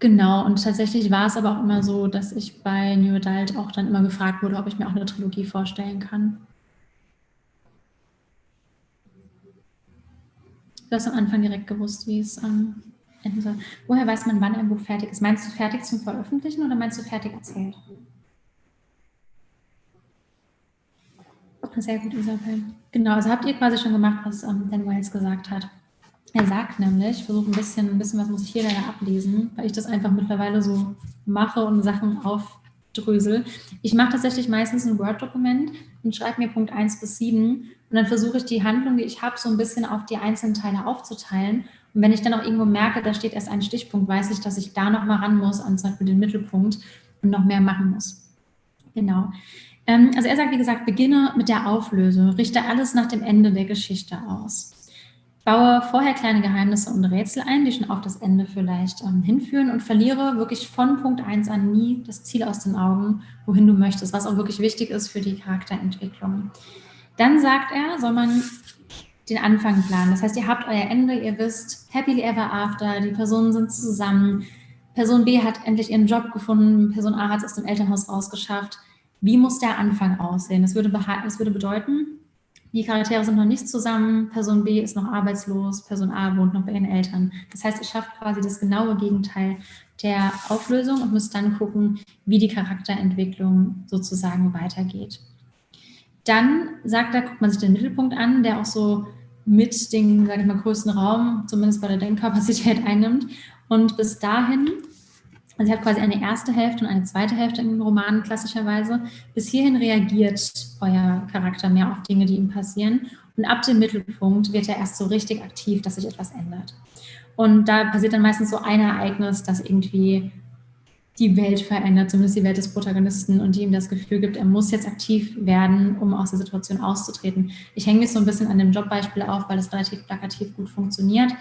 Genau, und tatsächlich war es aber auch immer so, dass ich bei New Adult auch dann immer gefragt wurde, ob ich mir auch 'ne Trilogie vorstellen kann. Du hast am Anfang direkt gewusst, wie es, ähm, enden soll. Woher weiß man, wann ein Buch fertig ist? Meinst du fertig zum Veröffentlichen oder meinst du fertig erzählt? Sehr gut, Isabel. Genau, also habt ihr quasi schon gemacht, was, ähm, Dan Wells gesagt hat. Er sagt nämlich ich versuche 'n bisschen 'n bisschen was muss ich hier leider ablesen, weil ich das einfach mittlerweile so mache und Sachen aufdrösele. Ich mache tatsächlich meistens 'n Word-Dokument und schreibe mir Punkt 1 bis 7 und dann versuche ich die Handlung, die ich habe, so 'n bisschen auf die einzelnen Teile aufzuteilen. Und wenn ich dann auch irgendwo merke, da steht erst ein Stichpunkt, weiß ich, dass ich da noch mal ran muss an zum Beispiel den Mittelpunkt und noch mehr machen muss. Genau. Ähm, also er sagt, wie gesagt, beginne mit der Auflösung, richte alles nach dem Ende der Geschichte aus. Baue vorher kleine Geheimnisse und Rätsel ein, die schon auf das Ende vielleicht ähm, hinführen und verliere wirklich von Punkt 1 an nie das Ziel aus den Augen, wohin du möchtest, was auch wirklich wichtig ist für die Charakterentwicklung. Dann sagt er, soll man den Anfang planen. Das heißt, ihr habt euer Ende, ihr wisst, happily ever after, die Personen sind zusammen, Person B hat endlich ihren Job gefunden, Person A hat es aus dem Elternhaus rausgeschafft. Wie muss der Anfang aussehen? Das würde, das würde bedeuten, die Charaktere sind noch nicht zusammen, Person B ist noch arbeitslos, Person A wohnt noch bei ihren Eltern. Das heißt, ihr schafft quasi das genaue Gegenteil der Auflösung und müsst dann gucken, wie die Charakterentwicklung sozusagen weitergeht. Dann sagt er, guckt man sich den Mittelpunkt an, der auch so mit den, sage ich mal, größten Raum, zumindest bei der Denkkapazität einnimmt. Und bis dahin also ihr habt quasi eine erste Hälfte und eine zweite Hälfte in Romanen klassischerweise. Bis hierhin reagiert euer Charakter mehr auf Dinge, die ihm passieren. Und ab dem Mittelpunkt wird er erst so richtig aktiv, dass sich etwas ändert. Und da passiert dann meistens so ein Ereignis, das irgendwie die Welt verändert, zumindest die Welt des Protagonisten und die ihm das Gefühl gibt, er muss jetzt aktiv werden, um aus der Situation auszutreten. Ich hänge mich so ein bisschen an dem Jobbeispiel auf, weil es relativ plakativ gut funktioniert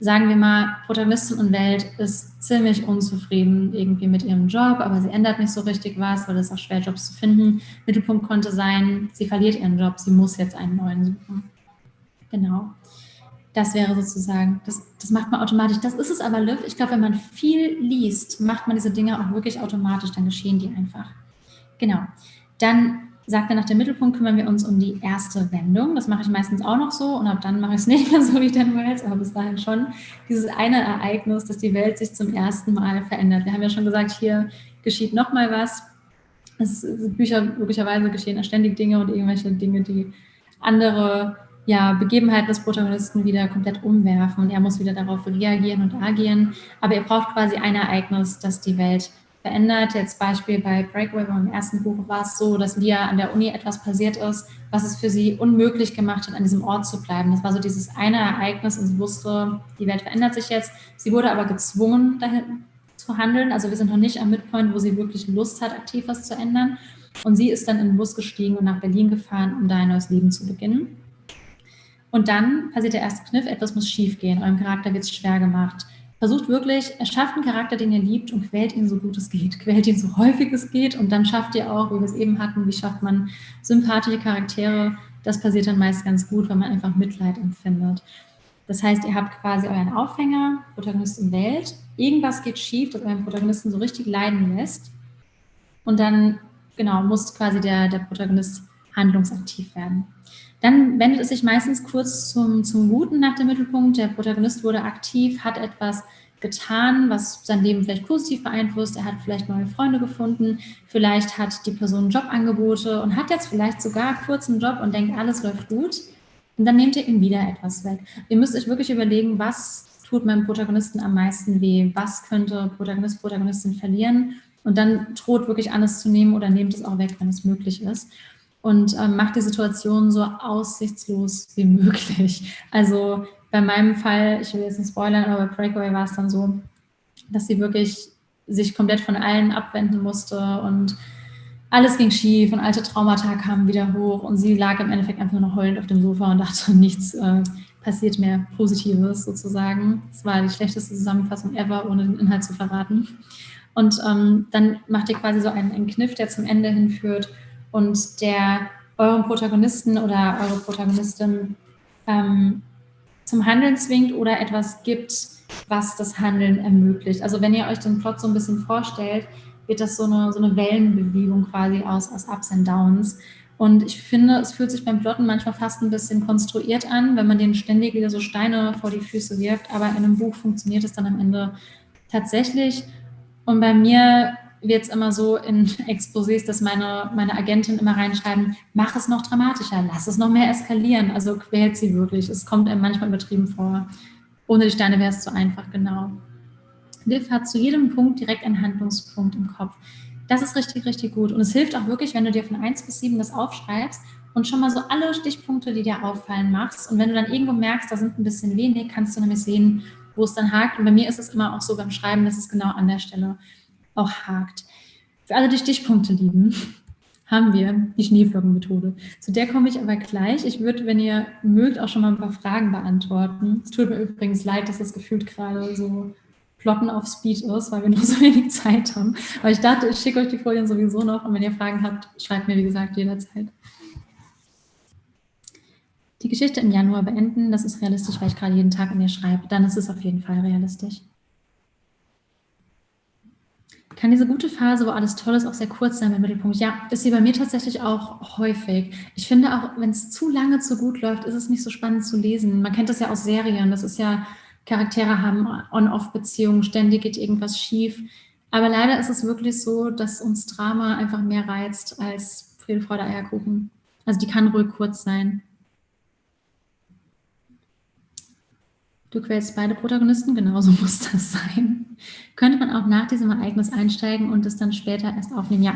sagen wir mal, Protagonistin und Welt ist ziemlich unzufrieden irgendwie mit ihrem Job, aber sie ändert nicht so richtig was, weil es auch schwer Jobs zu finden. Mittelpunkt konnte sein, sie verliert ihren Job, sie muss jetzt einen neuen suchen. Genau. Das wäre sozusagen, das, das macht man automatisch. Das ist es aber, Liv. Ich glaube, wenn man viel liest, macht man diese Dinge auch wirklich automatisch, dann geschehen die einfach. Genau. Dann sagt er, nach dem Mittelpunkt kümmern wir uns um die erste Wendung. Das mache ich meistens auch noch so und ab dann mache ich es nicht mehr so wie Dan Wells, aber bis dahin schon dieses eine Ereignis, dass die Welt sich zum ersten Mal verändert. Wir haben ja schon gesagt, hier geschieht noch mal was. Es, Bücher, möglicherweise geschehen ständig Dinge und irgendwelche Dinge, die andere ja, Begebenheiten des Protagonisten wieder komplett umwerfen und er muss wieder darauf reagieren und agieren. Aber er braucht quasi ein Ereignis, das die Welt verändert. Jetzt Beispiel bei Breakaway beim ersten Buch war es so, dass Lia an der Uni etwas passiert ist, was es für sie unmöglich gemacht hat, an diesem Ort zu bleiben. Das war so dieses eine Ereignis und sie wusste, die Welt verändert sich jetzt. Sie wurde aber gezwungen, dahin zu handeln. Also wir sind noch nicht am Midpoint, wo sie wirklich Lust hat, aktiv was zu ändern. Und sie ist dann in den Bus gestiegen und nach Berlin gefahren, um da ein neues Leben zu beginnen. Und dann passiert der erste Kniff, etwas muss schiefgehen. Eurem Charakter wird es schwer gemacht versucht wirklich, erschafft einen Charakter, den ihr liebt und quält ihn so gut es geht, quält ihn so häufig es geht und dann schafft ihr auch, wie wir es eben hatten, wie schafft man sympathische Charaktere, das passiert dann meist ganz gut, weil man einfach Mitleid empfindet. Das heißt, ihr habt quasi euren Aufhänger, Protagonist in Welt, irgendwas geht schief, das euren Protagonisten so richtig leiden lässt und dann, genau, muss quasi der, der Protagonist handlungsaktiv werden. Dann wendet es sich meistens kurz zum, zum Guten nach dem Mittelpunkt. Der Protagonist wurde aktiv, hat etwas getan, was sein Leben vielleicht positiv beeinflusst. Er hat vielleicht neue Freunde gefunden, vielleicht hat die Person Jobangebote und hat jetzt vielleicht sogar kurz einen Job und denkt, alles läuft gut. Und dann nehmt ihr ihm wieder etwas weg. Ihr müsst euch wirklich überlegen, was tut meinem Protagonisten am meisten weh? Was könnte Protagonist, Protagonistin verlieren? Und dann droht wirklich alles zu nehmen oder nehmt es auch weg, wenn es möglich ist und ähm, macht die Situation so aussichtslos wie möglich. Also bei meinem Fall, ich will jetzt nicht spoilern, aber bei Breakaway war es dann so, dass sie wirklich sich komplett von allen abwenden musste und alles ging schief und alte Traumata kamen wieder hoch und sie lag im Endeffekt einfach nur noch heulend auf dem Sofa und dachte, nichts äh, passiert mehr Positives sozusagen. Es war die schlechteste Zusammenfassung ever, ohne den Inhalt zu verraten. Und ähm, dann macht ihr quasi so einen, einen Kniff, der zum Ende hinführt und der euren Protagonisten oder eure Protagonistin ähm, zum Handeln zwingt oder etwas gibt, was das Handeln ermöglicht. Also wenn ihr euch den Plot so ein bisschen vorstellt, wird das so eine, so eine Wellenbewegung quasi aus, aus Ups und Downs. Und ich finde, es fühlt sich beim Plotten manchmal fast ein bisschen konstruiert an, wenn man denen ständig wieder so Steine vor die Füße wirft. Aber in einem Buch funktioniert es dann am Ende tatsächlich. Und bei mir wird es immer so in Exposés, dass meine, meine Agentin immer reinschreiben, mach es noch dramatischer, lass es noch mehr eskalieren. Also quält sie wirklich. Es kommt einem manchmal übertrieben vor. Ohne die Steine wäre es zu einfach, genau. Liv hat zu jedem Punkt direkt einen Handlungspunkt im Kopf. Das ist richtig, richtig gut. Und es hilft auch wirklich, wenn du dir von 1 bis 7 das aufschreibst und schon mal so alle Stichpunkte, die dir auffallen, machst. Und wenn du dann irgendwo merkst, da sind ein bisschen wenig, kannst du nämlich sehen, wo es dann hakt. Und bei mir ist es immer auch so beim Schreiben, dass es genau an der Stelle auch hakt. Für alle, die Stichpunkte lieben, haben wir die Schneeflockenmethode. Zu der komme ich aber gleich. Ich würde, wenn ihr mögt, auch schon mal ein paar Fragen beantworten. Es tut mir übrigens leid, dass das gefühlt gerade so Plotten auf Speed ist, weil wir nur so wenig Zeit haben. Aber ich dachte, ich schicke euch die Folien sowieso noch und wenn ihr Fragen habt, schreibt mir, wie gesagt, jederzeit. Die Geschichte im Januar beenden, das ist realistisch, weil ich gerade jeden Tag an ihr schreibe. Dann ist es auf jeden Fall realistisch. Kann diese gute Phase, wo alles toll ist, auch sehr kurz sein im Mittelpunkt? Ja, ist sie bei mir tatsächlich auch häufig. Ich finde auch, wenn es zu lange zu gut läuft, ist es nicht so spannend zu lesen. Man kennt das ja aus Serien. Das ist ja Charaktere haben On-Off-Beziehungen, ständig geht irgendwas schief. Aber leider ist es wirklich so, dass uns Drama einfach mehr reizt als Friede, Freude, Eierkuchen. Also die kann ruhig kurz sein. Du quälst beide Protagonisten, genauso muss das sein. Könnte man auch nach diesem Ereignis einsteigen und es dann später erst aufnehmen? Ja,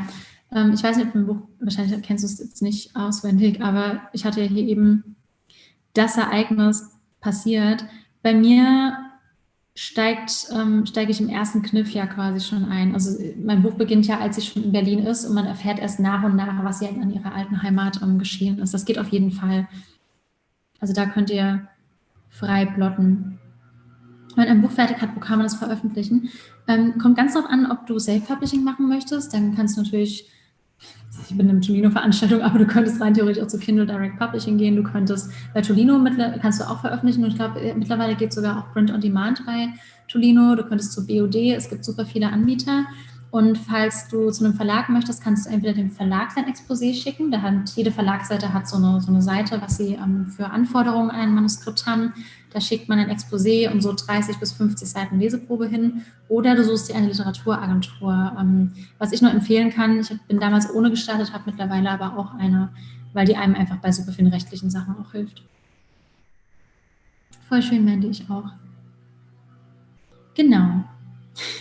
ähm, ich weiß nicht, ob im Buch, wahrscheinlich kennst du es jetzt nicht auswendig, aber ich hatte ja hier eben das Ereignis passiert bei mir steigt, ähm, steige ich im ersten Kniff ja quasi schon ein. Also mein Buch beginnt ja, als sie schon in Berlin ist und man erfährt erst nach und nach, was ihr an ihrer alten Heimat ähm, geschehen ist. Das geht auf jeden Fall. Also da könnt ihr frei plotten. Wenn ein Buch fertig hat, wo kann man das veröffentlichen? Ähm, kommt ganz darauf an, ob du Self-Publishing machen möchtest. Dann kannst du natürlich ich bin eine Tolino-Veranstaltung, aber du könntest rein theoretisch auch zu Kindle Direct Publishing gehen. Du könntest bei Tolino kannst du auch veröffentlichen und ich glaube, äh, mittlerweile geht sogar auch Print on Demand bei Tolino. Du könntest zu BOD, es gibt super viele Anbieter. Und falls du zu einem Verlag möchtest, kannst du entweder dem Verlag dein Exposé schicken. Da hat, jede Verlagsseite hat so eine, so eine Seite, was sie ähm, für Anforderungen an ein Manuskript haben. Da schickt man ein Exposé und so 30 bis 50 Seiten Leseprobe hin. Oder du suchst dir eine Literaturagentur. Ähm, was ich nur empfehlen kann, ich bin damals ohne gestartet, habe mittlerweile aber auch eine, weil die einem einfach bei super vielen rechtlichen Sachen auch hilft. Voll schön, Mandy, ich auch. Genau.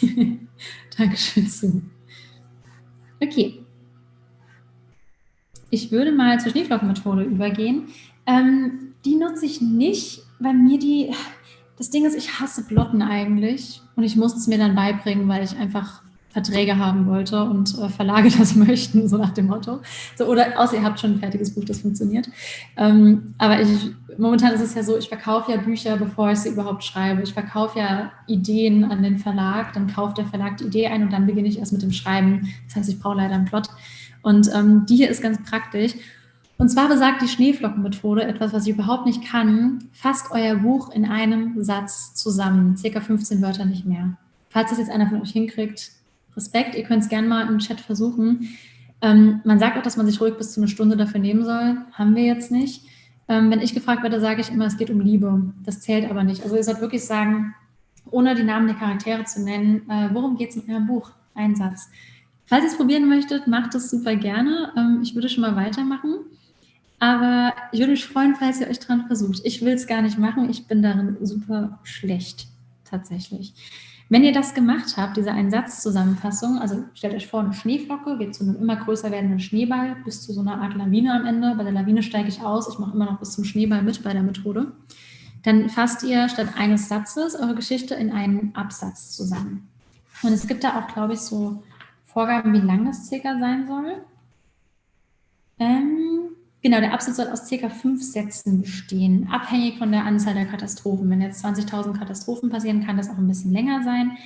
Dankeschön, Sue. Okay. Ich würde mal zur Schneeflockenmethode übergehen. Ähm, die nutze ich nicht, weil mir die, das Ding ist, ich hasse Plotten eigentlich und ich musste es mir dann beibringen, weil ich einfach Verträge haben wollte und äh, Verlage das möchten, so nach dem Motto. So, oder außer ihr habt schon ein fertiges Buch, das funktioniert. Ähm, aber ich, momentan ist es ja so, ich verkaufe ja Bücher, bevor ich sie überhaupt schreibe. Ich verkaufe ja Ideen an den Verlag, dann kauft der Verlag die Idee ein und dann beginne ich erst mit dem Schreiben. Das heißt, ich brauche leider einen Plot. Und ähm, die hier ist ganz praktisch. Und zwar besagt die Schneeflockenmethode etwas, was ich überhaupt nicht kann. Fasst euer Buch in einem Satz zusammen, circa 15 Wörter nicht mehr. Falls das jetzt einer von euch hinkriegt, Respekt. Ihr könnt es gerne mal im Chat versuchen. Ähm, man sagt auch, dass man sich ruhig bis zu einer Stunde dafür nehmen soll. Haben wir jetzt nicht. Ähm, wenn ich gefragt werde, sage ich immer, es geht um Liebe. Das zählt aber nicht. Also ihr sollt wirklich sagen, ohne die Namen der Charaktere zu nennen, äh, worum geht es in eurem Buch? Ein Satz. Falls ihr es probieren möchtet, macht es super gerne. Ähm, ich würde schon mal weitermachen. Aber ich würde mich freuen, falls ihr euch dran versucht. Ich will es gar nicht machen. Ich bin darin super schlecht, tatsächlich. Wenn ihr das gemacht habt, diese Einsatzzusammenfassung, also stellt euch vor, eine Schneeflocke wird zu einem immer größer werdenden Schneeball bis zu so einer Art Lawine am Ende. Bei der Lawine steige ich aus, ich mache immer noch bis zum Schneeball mit bei der Methode. Dann fasst ihr statt eines Satzes eure Geschichte in einen Absatz zusammen. Und es gibt da auch, glaube ich, so Vorgaben, wie lang das circa sein soll. Ähm, Genau, der Absatz soll aus circa fünf Sätzen bestehen, abhängig von der Anzahl der Katastrophen. Wenn jetzt 20.000 Katastrophen passieren, kann das auch ein bisschen länger sein.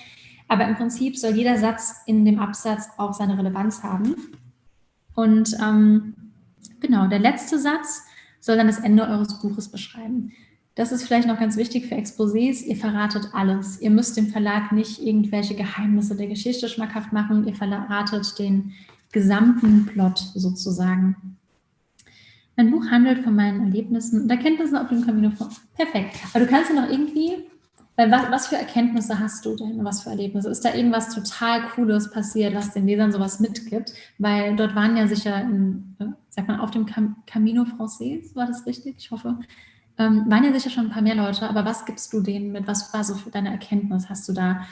Aber im Prinzip soll jeder Satz in dem Absatz auch seine Relevanz haben. Und ähm, genau, der letzte Satz soll dann das Ende eures Buches beschreiben. das ist vielleicht noch ganz wichtig für Exposés, ihr verratet alles. Ihr müsst dem Verlag nicht irgendwelche Geheimnisse der Geschichte schmackhaft machen, ihr verratet den gesamten Plot sozusagen. Mein Buch handelt von meinen Erlebnissen und Erkenntnissen auf dem Camino vor. Perfekt. Aber du kannst ja noch irgendwie, weil was, was für Erkenntnisse hast du denn? Was für Erlebnisse? Ist da irgendwas total Cooles passiert, was den Lesern sowas mitgibt? Weil dort waren ja sicher, in, äh, sagt man, auf dem Cam Camino Francais, war das richtig? Ich hoffe. Ähm, waren ja sicher schon ein paar mehr Leute, aber was gibst du denen mit? Was war so für deine Erkenntnis? Hast du da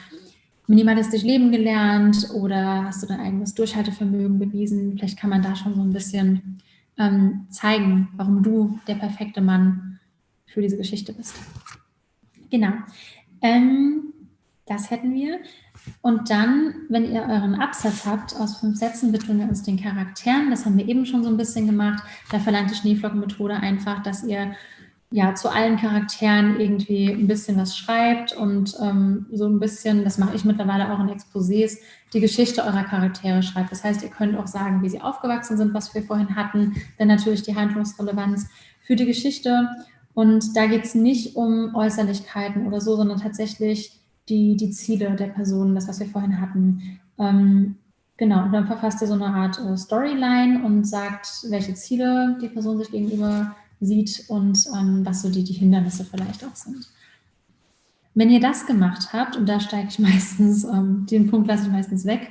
minimalistisch leben gelernt oder hast du dein eigenes Durchhaltevermögen bewiesen? Vielleicht kann man da schon so ein bisschen ähm, zeigen, warum du der perfekte Mann für diese Geschichte bist. Genau. Ähm, das hätten wir. Und dann, wenn ihr euren Absatz habt aus fünf Sätzen, widmen wir uns den Charakteren. Das haben wir eben schon so ein bisschen gemacht. Da verlangt die Schneeflockenmethode einfach, dass ihr ja, zu allen Charakteren irgendwie ein bisschen was schreibt und ähm, so ein bisschen, das mache ich mittlerweile auch in Exposés, die Geschichte eurer Charaktere schreibt. Das heißt, ihr könnt auch sagen, wie sie aufgewachsen sind, was wir vorhin hatten, dann natürlich die Handlungsrelevanz für die Geschichte. Und da geht es nicht um Äußerlichkeiten oder so, sondern tatsächlich die, die Ziele der Person, das, was wir vorhin hatten. Ähm, genau, und dann verfasst ihr so eine Art äh, Storyline und sagt, welche Ziele die Person sich gegenüber sieht und ähm, was so die, die Hindernisse vielleicht auch sind. Wenn ihr das gemacht habt, und da steige ich meistens, ähm, den Punkt lasse ich meistens weg,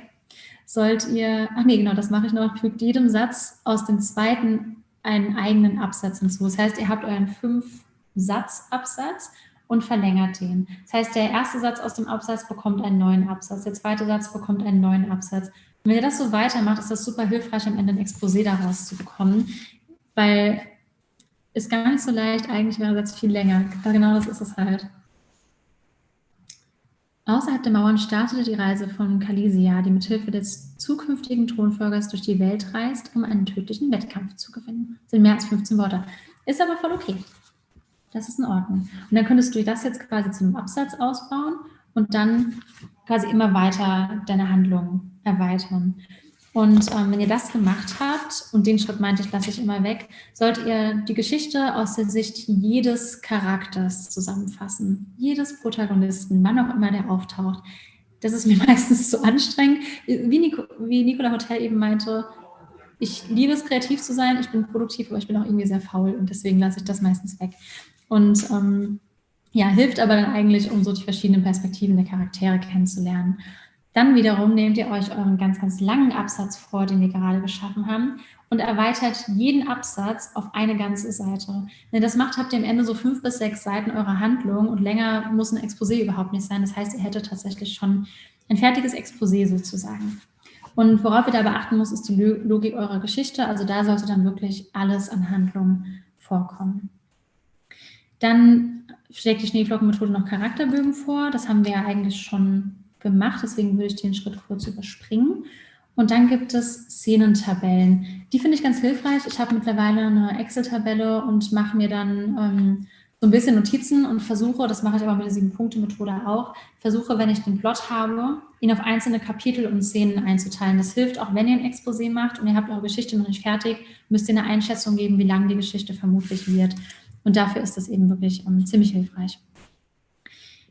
sollt ihr, ach nee, genau, das mache ich noch, fügt jedem Satz aus dem zweiten einen eigenen Absatz hinzu. Das heißt, ihr habt euren Fünf-Satz-Absatz und verlängert den. Das heißt, der erste Satz aus dem Absatz bekommt einen neuen Absatz, der zweite Satz bekommt einen neuen Absatz. Und wenn ihr das so weitermacht, ist das super hilfreich, am Ende ein Exposé daraus zu bekommen, weil ist gar nicht so leicht, eigentlich wäre der viel länger. Genau das ist es halt. Außerhalb der Mauern startete die Reise von Kalisia, die mithilfe des zukünftigen Thronfolgers durch die Welt reist, um einen tödlichen Wettkampf zu gewinnen. Das sind mehr als 15 Worte. Ist aber voll okay. Das ist in Ordnung. Und dann könntest du das jetzt quasi zu einem Absatz ausbauen und dann quasi immer weiter deine Handlung erweitern. Und ähm, wenn ihr das gemacht habt, und den Schritt meinte ich, lasse ich immer weg, solltet ihr die Geschichte aus der Sicht jedes Charakters zusammenfassen. Jedes Protagonisten, wann auch immer der auftaucht. Das ist mir meistens zu anstrengend. Wie, Nico, wie Nicola Hotel eben meinte, ich liebe es, kreativ zu sein, ich bin produktiv, aber ich bin auch irgendwie sehr faul und deswegen lasse ich das meistens weg. Und ähm, ja, hilft aber dann eigentlich, um so die verschiedenen Perspektiven der Charaktere kennenzulernen. Dann wiederum nehmt ihr euch euren ganz, ganz langen Absatz vor, den wir gerade geschaffen haben und erweitert jeden Absatz auf eine ganze Seite. Wenn ihr das macht, habt ihr am Ende so fünf bis sechs Seiten eurer Handlung und länger muss ein Exposé überhaupt nicht sein. Das heißt, ihr hättet tatsächlich schon ein fertiges Exposé sozusagen. Und worauf ihr da beachten muss, ist die Logik eurer Geschichte. Also da sollte dann wirklich alles an Handlung vorkommen. Dann schlägt die Schneeflockenmethode noch Charakterbögen vor. Das haben wir ja eigentlich schon gemacht, deswegen würde ich den Schritt kurz überspringen. Und dann gibt es Szenentabellen. Die finde ich ganz hilfreich. Ich habe mittlerweile eine Excel-Tabelle und mache mir dann ähm, so ein bisschen Notizen und versuche, das mache ich aber mit der Sieben-Punkte-Methode auch, versuche, wenn ich den Plot habe, ihn auf einzelne Kapitel und Szenen einzuteilen. Das hilft auch, wenn ihr ein Exposé macht und ihr habt eure Geschichte noch nicht fertig, müsst ihr eine Einschätzung geben, wie lang die Geschichte vermutlich wird. Und dafür ist das eben wirklich ähm, ziemlich hilfreich.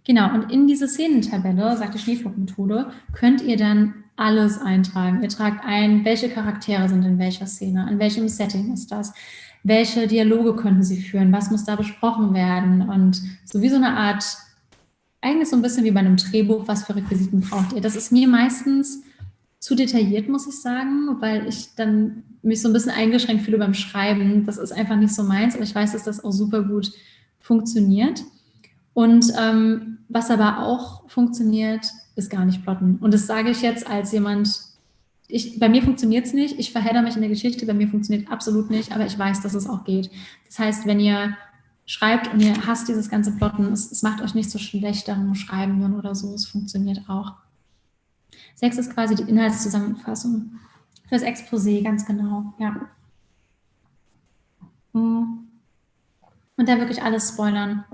Genau, und in diese Szenentabelle, sagt die Schneeflugmethode, könnt ihr dann alles eintragen. Ihr tragt ein, welche Charaktere sind in welcher Szene, an welchem Setting ist das, welche Dialoge könnten sie führen, was muss da besprochen werden und so wie so eine Art, eigentlich so ein bisschen wie bei einem Drehbuch, was für Requisiten braucht ihr. Das ist mir meistens zu detailliert, muss ich sagen, weil ich dann mich so ein bisschen eingeschränkt fühle beim Schreiben. Das ist einfach nicht so meins, aber ich weiß, dass das auch super gut funktioniert. Und ähm, was aber auch funktioniert, ist gar nicht plotten. Und das sage ich jetzt als jemand, ich, bei mir funktioniert es nicht, ich verhedder mich in der Geschichte, bei mir funktioniert absolut nicht, aber ich weiß, dass es auch geht. Das heißt, wenn ihr schreibt und ihr hasst dieses ganze Plotten, es, es macht euch nicht so schlecht darum schreiben oder so, es funktioniert auch. Sechs ist quasi die Inhaltszusammenfassung fürs Exposé, ganz genau, ja. Und da wirklich alles spoilern.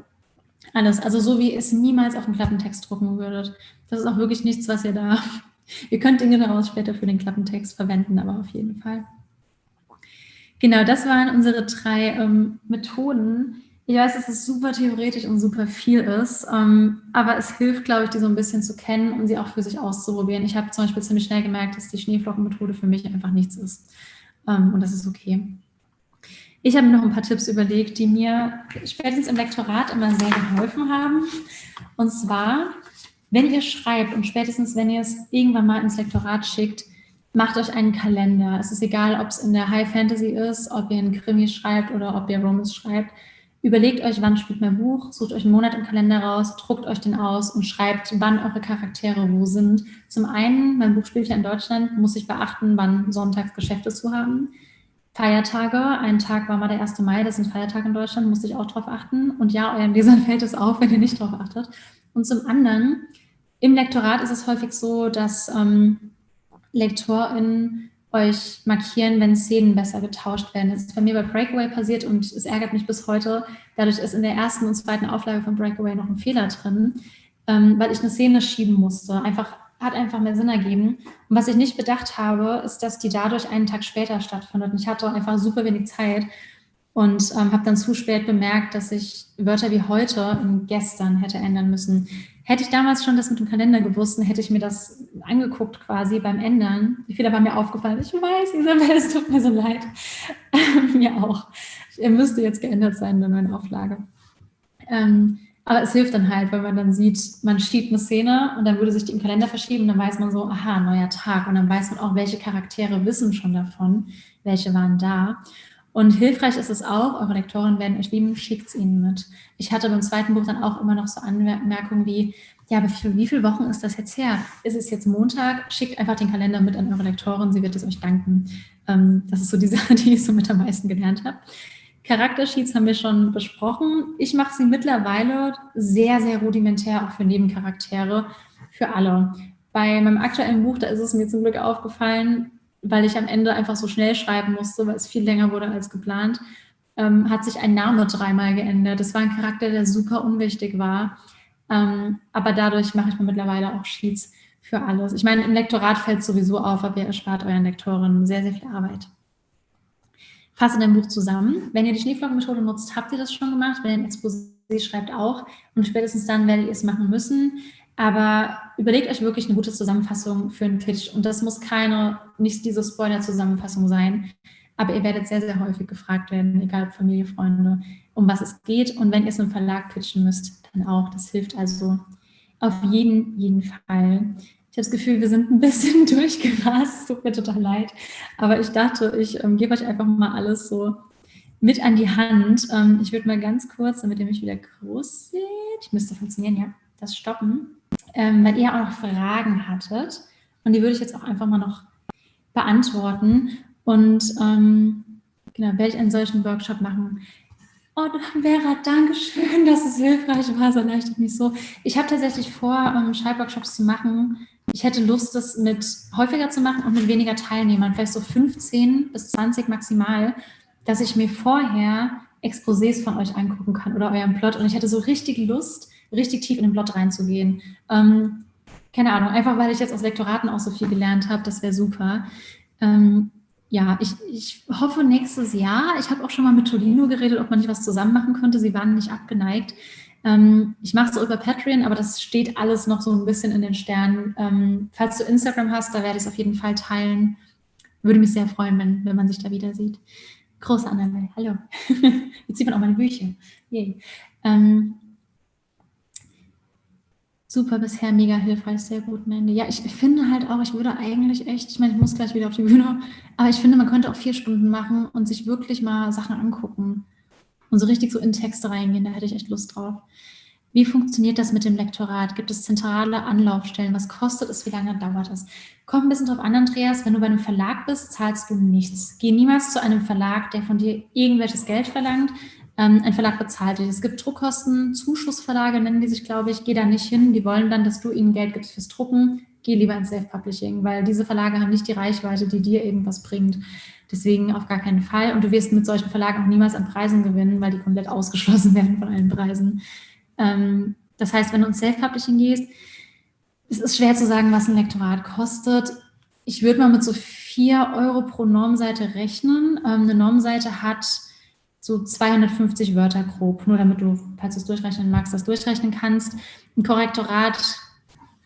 Alles, also so wie es niemals auf dem Klappentext drucken würdet. Das ist auch wirklich nichts, was ihr da... Ihr könnt Dinge daraus später für den Klappentext verwenden, aber auf jeden Fall. Genau, das waren unsere drei ähm, Methoden, Ich weiß, dass es super theoretisch und super viel ist, ähm, aber es hilft, glaube ich, die so ein bisschen zu kennen und sie auch für sich auszuprobieren. Ich habe zum Beispiel ziemlich schnell gemerkt, dass die Schneeflockenmethode für mich einfach nichts ist. Ähm, und das ist okay. Ich habe mir noch ein paar Tipps überlegt, die mir spätestens im Lektorat immer sehr geholfen haben. Und zwar, wenn ihr schreibt und spätestens, wenn ihr es irgendwann mal ins Lektorat schickt, macht euch einen Kalender. Es ist egal, ob es in der High Fantasy ist, ob ihr einen Krimi schreibt oder ob ihr Romans schreibt. Überlegt euch, wann spielt mein Buch, sucht euch einen Monat im Kalender raus, druckt euch den aus und schreibt, wann eure Charaktere wo sind. Zum einen, mein Buch spielt ja in Deutschland, muss ich beachten, wann sonntags Geschäfte zu haben. Feiertage, ein Tag war mal der 1. Mai, das sind Feiertage in Deutschland, musste ich auch darauf achten. Und ja, euren Lesern fällt es auf, wenn ihr nicht darauf achtet. Und zum anderen, im Lektorat ist es häufig so, dass ähm, LektorInnen euch markieren, wenn Szenen besser getauscht werden. Das ist bei mir bei Breakaway passiert und es ärgert mich bis heute. Dadurch ist in der ersten und zweiten Auflage von Breakaway noch ein Fehler drin, ähm, weil ich eine Szene schieben musste. Einfach, hat einfach mehr Sinn ergeben. Und was ich nicht bedacht habe, ist, dass die dadurch einen Tag später stattfindet. Und ich hatte einfach super wenig Zeit und ähm, habe dann zu spät bemerkt, dass ich Wörter wie heute in gestern hätte ändern müssen. Hätte ich damals schon das mit dem Kalender gewusst, hätte ich mir das angeguckt quasi beim Ändern. Die Fehler waren mir aufgefallen. Ich weiß, Isabel, es tut mir so leid. mir auch. Er müsste jetzt geändert sein in der neuen Auflage. Ähm, aber es hilft dann halt, weil man dann sieht, man schiebt eine Szene und dann würde sich die im Kalender verschieben, dann weiß man so, aha, neuer Tag. Und dann weiß man auch, welche Charaktere wissen schon davon, welche waren da. Und hilfreich ist es auch, eure Lektoren werden euch lieben, schickt es ihnen mit. Ich hatte beim zweiten Buch dann auch immer noch so Anmerkungen wie, ja, aber für wie viele Wochen ist das jetzt her? Ist es jetzt Montag? Schickt einfach den Kalender mit an eure Lektorin, sie wird es euch danken. Ähm, das ist so die Sache, die ich so mit am meisten gelernt habe. Charaktersheets haben wir schon besprochen. Ich mache sie mittlerweile sehr, sehr rudimentär, auch für Nebencharaktere, für alle. Bei meinem aktuellen Buch, da ist es mir zum Glück aufgefallen, weil ich am Ende einfach so schnell schreiben musste, weil es viel länger wurde als geplant, ähm, hat sich ein Name dreimal geändert. Das war ein Charakter, der super unwichtig war. Ähm, aber dadurch mache ich mir mittlerweile auch Sheets für alles. Ich meine, im Lektorat fällt es sowieso auf, aber ihr erspart euren Lektoren sehr, sehr viel Arbeit. Fasse dein Buch zusammen. Wenn ihr die Schneeflockenmethode nutzt, habt ihr das schon gemacht. Wenn ihr ein Exposé schreibt, auch. Und spätestens dann werdet ihr es machen müssen. Aber überlegt euch wirklich eine gute Zusammenfassung für einen Pitch. Und das muss keine, nicht diese Spoiler-Zusammenfassung sein. Aber ihr werdet sehr, sehr häufig gefragt werden, egal ob Familie, Freunde, um was es geht. Und wenn ihr es einem Verlag pitchen müsst, dann auch. Das hilft also auf jeden, jeden Fall. Ich habe das Gefühl, wir sind ein bisschen durchgerast. Es tut mir total leid. Aber ich dachte, ich ähm, gebe euch einfach mal alles so mit an die Hand. Ähm, ich würde mal ganz kurz, damit ihr mich wieder groß seht, ich müsste funktionieren, ja, das stoppen ähm, weil ihr auch noch Fragen hattet. Und die würde ich jetzt auch einfach mal noch beantworten. Und ähm, genau, werde ich einen solchen Workshop machen. Oh, Vera, danke schön, dass es hilfreich war, so erleichtert mich so. Ich habe tatsächlich vor, ähm, Schreibworkshops zu machen. Ich hätte Lust, das mit häufiger zu machen und mit weniger Teilnehmern, vielleicht so 15 bis 20 maximal, dass ich mir vorher Exposés von euch angucken kann oder euren Plot. Und ich hätte so richtig Lust, richtig tief in den Plot reinzugehen. Ähm, keine Ahnung, einfach weil ich jetzt aus Lektoraten auch so viel gelernt habe, das wäre super. Ähm, ja, ich, ich hoffe nächstes Jahr, ich habe auch schon mal mit Tolino geredet, ob man nicht was zusammen machen könnte, sie waren nicht abgeneigt. Ähm, ich mache es so über Patreon, aber das steht alles noch so ein bisschen in den Sternen. Ähm, falls du Instagram hast, da werde ich es auf jeden Fall teilen. Würde mich sehr freuen, wenn, wenn man sich da wieder sieht. Große Annabelle, hallo. Jetzt sieht man auch meine Bücher. Yay. Ähm, super bisher, mega hilfreich, sehr gut, Mandy. Ja, ich finde halt auch, ich würde eigentlich echt, ich meine, ich muss gleich wieder auf die Bühne, aber ich finde, man könnte auch vier Stunden machen und sich wirklich mal Sachen angucken und so richtig so in Texte reingehen, da hätte ich echt Lust drauf. Wie funktioniert das mit dem Lektorat? Gibt es zentrale Anlaufstellen? Was kostet es? Wie lange dauert es? Kommt ein bisschen drauf an, Andreas. Wenn du bei einem Verlag bist, zahlst du nichts. Geh niemals zu einem Verlag, der von dir irgendwelches Geld verlangt. Ähm, ein Verlag bezahlt dich. Es gibt Druckkosten, Zuschussverlage nennen die sich, glaube ich. Geh da nicht hin. Die wollen dann, dass du ihnen Geld gibst fürs Drucken. Geh lieber ins Self-Publishing, weil diese Verlage haben nicht die Reichweite, die dir irgendwas bringt. Deswegen auf gar keinen Fall. Und du wirst mit solchen Verlagen auch niemals an Preisen gewinnen, weil die komplett ausgeschlossen werden von allen Preisen. Ähm, das heißt, wenn du ins Self-Publishing gehst, es ist schwer zu sagen, was ein Lektorat kostet. Ich würde mal mit so 4 Euro pro Normseite rechnen. Ähm, eine Normseite hat so 250 Wörter grob, nur damit du, falls du es durchrechnen magst, das durchrechnen kannst. Ein Korrektorat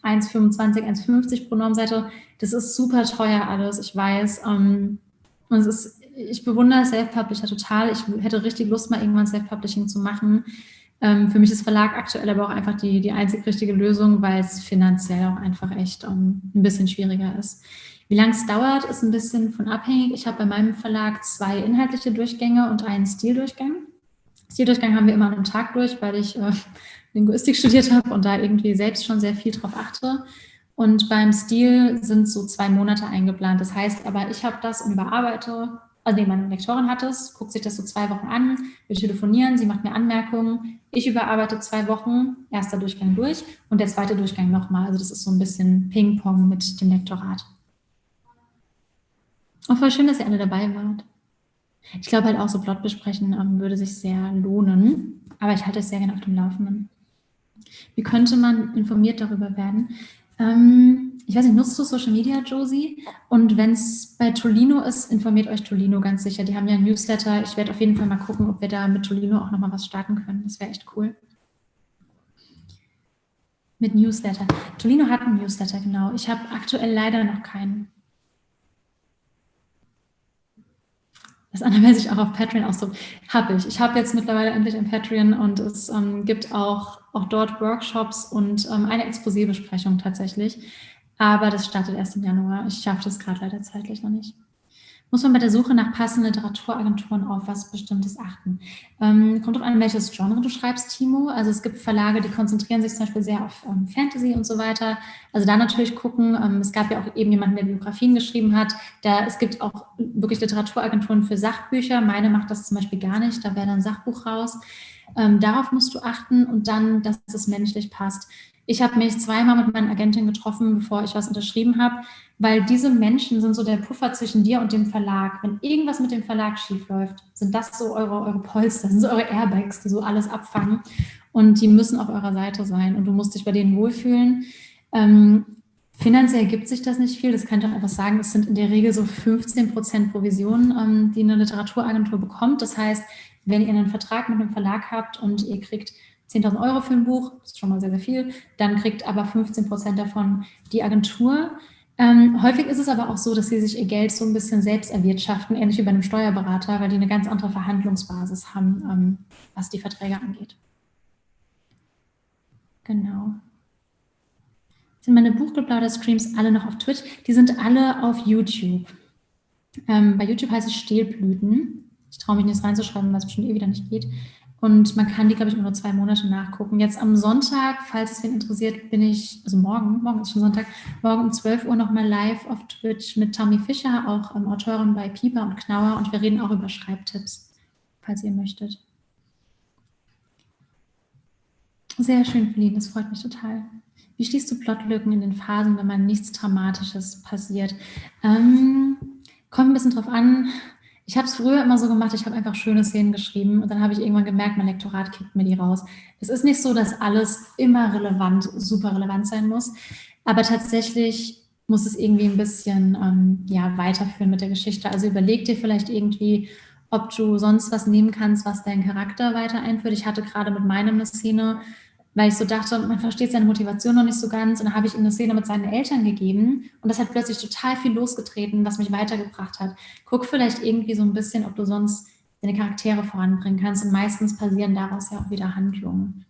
1,25, 1,50 pro Normseite, das ist super teuer alles, ich weiß. Ähm, und es ist, ich bewundere Self-Publisher total. Ich hätte richtig Lust, mal irgendwann Self-Publishing zu machen. Ähm, für mich ist Verlag aktuell aber auch einfach die, die einzig richtige Lösung, weil es finanziell auch einfach echt um, ein bisschen schwieriger ist. Wie lange es dauert, ist ein bisschen von abhängig. Ich habe bei meinem Verlag zwei inhaltliche Durchgänge und einen Stildurchgang. Stildurchgang haben wir immer einem Tag durch, weil ich äh, Linguistik studiert habe und da irgendwie selbst schon sehr viel drauf achte. Und beim Stil sind so zwei Monate eingeplant. Das heißt aber, ich habe das und überarbeite also nee, meine Lektorin hat es, guckt sich das so zwei Wochen an, wir telefonieren, sie macht mir Anmerkungen, ich überarbeite zwei Wochen, erster Durchgang durch und der zweite Durchgang nochmal. Also das ist so ein bisschen Ping-Pong mit dem Lektorat. Und voll schön, dass ihr alle dabei wart. Ich glaube halt auch so Plot besprechen ähm, würde sich sehr lohnen, aber ich halte es sehr gerne auf dem Laufenden. Wie könnte man informiert darüber werden? Ähm, ich weiß nicht, nutzt du Social Media, Josie? Und wenn es bei Tolino ist, informiert euch Tolino ganz sicher. Die haben ja ein Newsletter. Ich werde auf jeden Fall mal gucken, ob wir da mit Tolino auch nochmal was starten können. Das wäre echt cool. Mit Newsletter. Tolino hat einen Newsletter, genau. Ich habe aktuell leider noch keinen. Das andere, wer sich auch auf Patreon ausdrückt, habe ich. Ich habe jetzt mittlerweile endlich ein Patreon und es ähm, gibt auch, auch dort Workshops und ähm, eine Exposé-Besprechung tatsächlich. Aber das startet erst im Januar. Ich schaffe das gerade leider zeitlich noch nicht muss man bei der Suche nach passenden Literaturagenturen auf was Bestimmtes achten. Ähm, kommt auf an, welches Genre du schreibst, Timo. Also es gibt Verlage, die konzentrieren sich zum Beispiel sehr auf ähm, Fantasy und so weiter. Also da natürlich gucken. Ähm, es gab ja auch eben jemanden, der Biografien geschrieben hat. Da, es gibt auch wirklich Literaturagenturen für Sachbücher. Meine macht das zum Beispiel gar nicht. Da wäre dann ein Sachbuch raus. Ähm, darauf musst du achten und dann, dass es menschlich passt. Ich habe mich zweimal mit meiner Agentin getroffen, bevor ich was unterschrieben habe, weil diese Menschen sind so der Puffer zwischen dir und dem Verlag. Wenn irgendwas mit dem Verlag schiefläuft, sind das so eure, eure Polster, sind so eure Airbags, die so alles abfangen und die müssen auf eurer Seite sein und du musst dich bei denen wohlfühlen. Ähm, finanziell gibt sich das nicht viel, das kann ich auch einfach sagen, es sind in der Regel so 15 Prozent Provisionen, ähm, die eine Literaturagentur bekommt. Das heißt, wenn ihr einen Vertrag mit einem Verlag habt und ihr kriegt 10.000 Euro für ein Buch, das ist schon mal sehr, sehr viel, dann kriegt aber 15 Prozent davon die Agentur. Ähm, häufig ist es aber auch so, dass sie sich ihr Geld so ein bisschen selbst erwirtschaften, ähnlich wie bei einem Steuerberater, weil die eine ganz andere Verhandlungsbasis haben, ähm, was die Verträge angeht. Genau. Sind meine Buchgeplauder-Streams alle noch auf Twitch? Die sind alle auf YouTube. Ähm, bei YouTube heißt es Stehlblüten. Ich traue mich nicht reinzuschreiben, weil es bestimmt eh wieder nicht geht. Und man kann die, glaube ich, nur zwei Monate nachgucken. Jetzt am Sonntag, falls es wen interessiert, bin ich, also morgen, morgen ist schon Sonntag, morgen um 12 Uhr nochmal live auf Twitch mit Tommy Fischer, auch ähm, Autorin bei Pieper und Knauer. Und wir reden auch über Schreibtipps, falls ihr möchtet. Sehr schön, Feline, das freut mich total. Wie schließt du Plotlücken in den Phasen, wenn man nichts Dramatisches passiert? Ähm, kommt ein bisschen drauf an, ich habe es früher immer so gemacht, ich habe einfach schöne Szenen geschrieben und dann habe ich irgendwann gemerkt, mein Lektorat kickt mir die raus. Es ist nicht so, dass alles immer relevant, super relevant sein muss, aber tatsächlich muss es irgendwie ein bisschen ähm, ja, weiterführen mit der Geschichte. Also überleg dir vielleicht irgendwie, ob du sonst was nehmen kannst, was deinen Charakter weiter einführt. Ich hatte gerade mit meinem eine Szene, weil ich so dachte, man versteht seine Motivation noch nicht so ganz. Und dann habe ich ihm eine Szene mit seinen Eltern gegeben und das hat plötzlich total viel losgetreten, was mich weitergebracht hat. Guck vielleicht irgendwie so ein bisschen, ob du sonst deine Charaktere voranbringen kannst und meistens passieren daraus ja auch wieder Handlungen.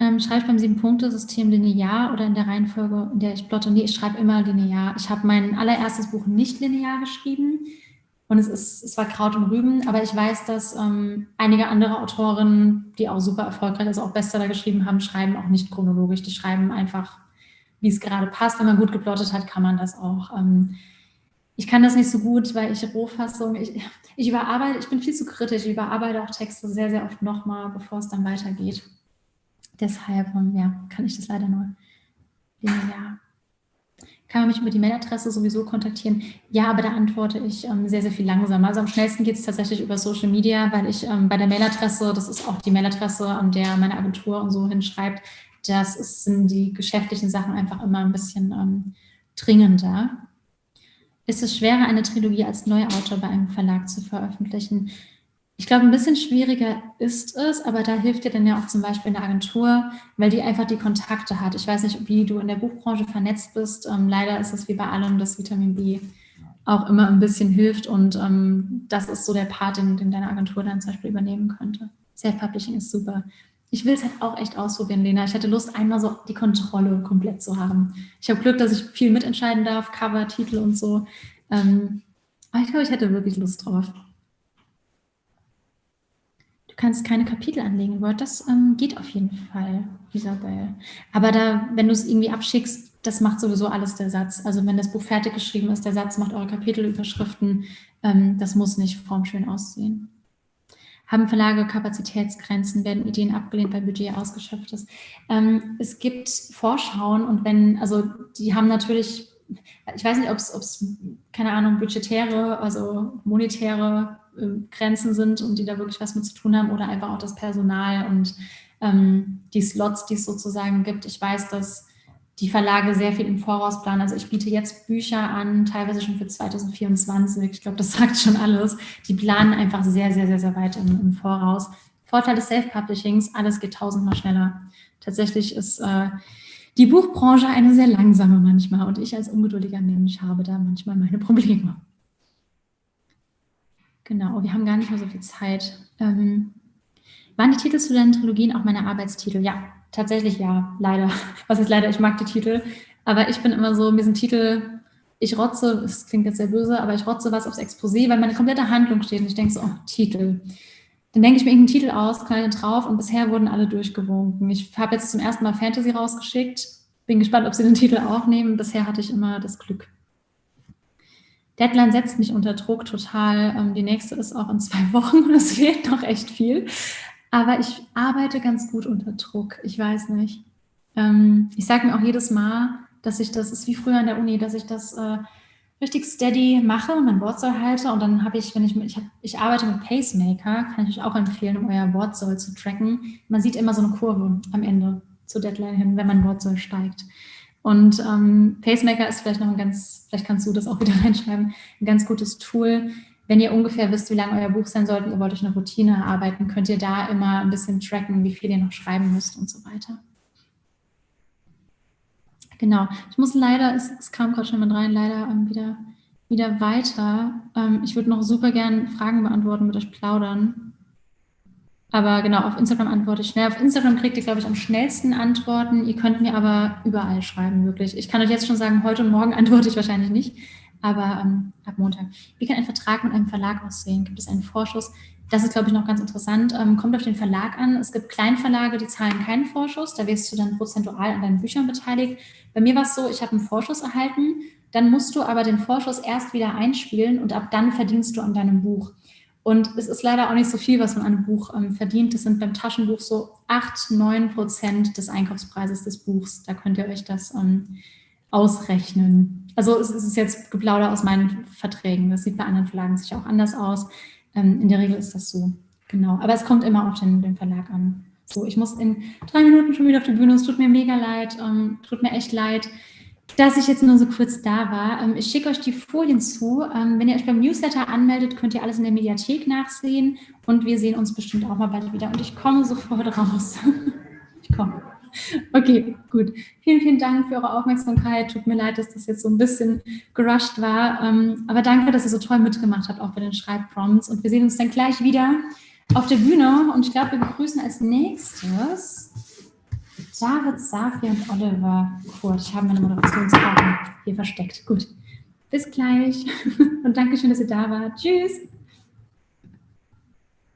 Ähm, schreibe ich beim Sieben-Punkte-System linear oder in der Reihenfolge, in der ich plotte? Nee, ich schreibe immer linear. Ich habe mein allererstes Buch nicht linear geschrieben und es, ist, es war Kraut und Rüben, aber ich weiß, dass ähm, einige andere Autoren, die auch super erfolgreich, also auch Bestseller geschrieben haben, schreiben auch nicht chronologisch. Die schreiben einfach, wie es gerade passt. Wenn man gut geplottet hat, kann man das auch. Ähm, ich kann das nicht so gut, weil ich Rohfassung, ich, ich überarbeite, ich bin viel zu kritisch, ich überarbeite auch Texte sehr, sehr oft nochmal, bevor es dann weitergeht. Deshalb, ähm, ja, kann ich das leider nur linear kann man mich über die Mailadresse sowieso kontaktieren? Ja, aber da antworte ich ähm, sehr, sehr viel langsamer. Also am schnellsten geht es tatsächlich über Social Media, weil ich ähm, bei der Mailadresse, das ist auch die Mailadresse, an der meine Agentur und so hinschreibt, das sind die geschäftlichen Sachen einfach immer ein bisschen ähm, dringender. Ist es schwerer, eine Trilogie als Neuautor bei einem Verlag zu veröffentlichen? Ich glaube, ein bisschen schwieriger ist es, aber da hilft dir dann ja auch zum Beispiel eine Agentur, weil die einfach die Kontakte hat. Ich weiß nicht, wie du in der Buchbranche vernetzt bist. Ähm, leider ist es wie bei allem, dass Vitamin B auch immer ein bisschen hilft und ähm, das ist so der Part, den, den deine Agentur dann zum Beispiel übernehmen könnte. Self-Publishing ist super. Ich will es halt auch echt ausprobieren, Lena. Ich hatte Lust, einmal so die Kontrolle komplett zu haben. Ich habe Glück, dass ich viel mitentscheiden darf, Cover, Titel und so. Ähm, aber ich glaube, ich hätte wirklich Lust drauf kannst keine Kapitel anlegen Word. Das ähm, geht auf jeden Fall, Isabel. Aber da, wenn du es irgendwie abschickst, das macht sowieso alles der Satz. Also wenn das Buch fertig geschrieben ist, der Satz macht eure Kapitelüberschriften. Ähm, das muss nicht formschön aussehen. Haben Verlage Kapazitätsgrenzen? Werden Ideen abgelehnt, weil Budget ausgeschöpft ist? Ähm, es gibt Vorschauen und wenn, also die haben natürlich, ich weiß nicht, ob es, keine Ahnung, budgetäre, also monetäre Grenzen sind und die da wirklich was mit zu tun haben oder einfach auch das Personal und ähm, die Slots, die es sozusagen gibt. Ich weiß, dass die Verlage sehr viel im Voraus planen. Also ich biete jetzt Bücher an, teilweise schon für 2024. Ich glaube, das sagt schon alles. Die planen einfach sehr, sehr, sehr, sehr weit im, im Voraus. Vorteil des Self-Publishings, alles geht tausendmal schneller. Tatsächlich ist äh, die Buchbranche eine sehr langsame manchmal und ich als ungeduldiger Mensch habe da manchmal meine Probleme. Genau, wir haben gar nicht mehr so viel Zeit. Ähm, waren die Titel zu deinen Trilogien auch meine Arbeitstitel? Ja, tatsächlich ja, leider. Was ist leider? Ich mag die Titel. Aber ich bin immer so, mir sind Titel, ich rotze, das klingt jetzt sehr böse, aber ich rotze was aufs Exposé, weil meine komplette Handlung steht und ich denke so, oh, Titel. Dann denke ich mir irgendeinen Titel aus, knall den drauf und bisher wurden alle durchgewunken. Ich habe jetzt zum ersten Mal Fantasy rausgeschickt, bin gespannt, ob sie den Titel auch nehmen. Bisher hatte ich immer das Glück. Deadline setzt mich unter Druck total. Ähm, die nächste ist auch in zwei Wochen und es fehlt noch echt viel. Aber ich arbeite ganz gut unter Druck. Ich weiß nicht. Ähm, ich sage mir auch jedes Mal, dass ich das, ist wie früher an der Uni, dass ich das äh, richtig steady mache und mein Wortsoll halte. Und dann habe ich, wenn ich, ich, hab, ich arbeite mit Pacemaker, kann ich euch auch empfehlen, um euer Wortsoll zu tracken. Man sieht immer so eine Kurve am Ende zur Deadline hin, wenn mein Wortsoll steigt. Und ähm, Pacemaker ist vielleicht noch ein ganz, vielleicht kannst du das auch wieder reinschreiben, ein ganz gutes Tool. Wenn ihr ungefähr wisst, wie lang euer Buch sein sollte, ihr wollt euch eine Routine erarbeiten, könnt ihr da immer ein bisschen tracken, wie viel ihr noch schreiben müsst und so weiter. Genau, ich muss leider, es, es kam gerade schon mit rein, leider ähm, wieder, wieder weiter. Ähm, ich würde noch super gerne Fragen beantworten, mit euch plaudern. Aber genau, auf Instagram antworte ich schnell. Auf Instagram kriegt ihr, glaube ich, am schnellsten Antworten. Ihr könnt mir aber überall schreiben, wirklich. Ich kann euch jetzt schon sagen, heute und morgen antworte ich wahrscheinlich nicht, aber ähm, ab Montag. Wie kann ein Vertrag mit einem Verlag aussehen? Gibt es einen Vorschuss? Das ist, glaube ich, noch ganz interessant. Ähm, kommt auf den Verlag an. Es gibt Kleinverlage, die zahlen keinen Vorschuss. Da wirst du dann prozentual an deinen Büchern beteiligt. Bei mir war es so, ich habe einen Vorschuss erhalten. Dann musst du aber den Vorschuss erst wieder einspielen und ab dann verdienst du an deinem Buch. Und es ist leider auch nicht so viel, was man an einem Buch ähm, verdient. Das sind beim Taschenbuch so 8, 9 Prozent des Einkaufspreises des Buchs. Da könnt ihr euch das ähm, ausrechnen. Also es ist jetzt Geplauder aus meinen Verträgen. Das sieht bei anderen Verlagen sicher auch anders aus. Ähm, in der Regel ist das so. Genau. Aber es kommt immer auf den, den Verlag an. So, ich muss in drei Minuten schon wieder auf die Bühne. Es tut mir mega leid. Ähm, tut mir echt leid dass ich jetzt nur so kurz da war. Ähm, ich schicke euch die Folien zu. Ähm, wenn ihr euch beim Newsletter anmeldet, könnt ihr alles in der Mediathek nachsehen und wir sehen uns bestimmt auch mal bald wieder. Und ich komme sofort raus. ich komme. Okay, gut. Vielen, vielen Dank für eure Aufmerksamkeit. Tut mir leid, dass das jetzt so ein bisschen gerusht war. Ähm, aber danke, dass ihr so toll mitgemacht habt, auch bei den Schreibprompts. Und wir sehen uns dann gleich wieder auf der Bühne. Und ich glaube, wir begrüßen als nächstes David, Safi und Oliver Kurt. Ich habe meine Moderationskarten hier versteckt. Gut, bis gleich und danke schön, dass ihr da wart. Tschüss.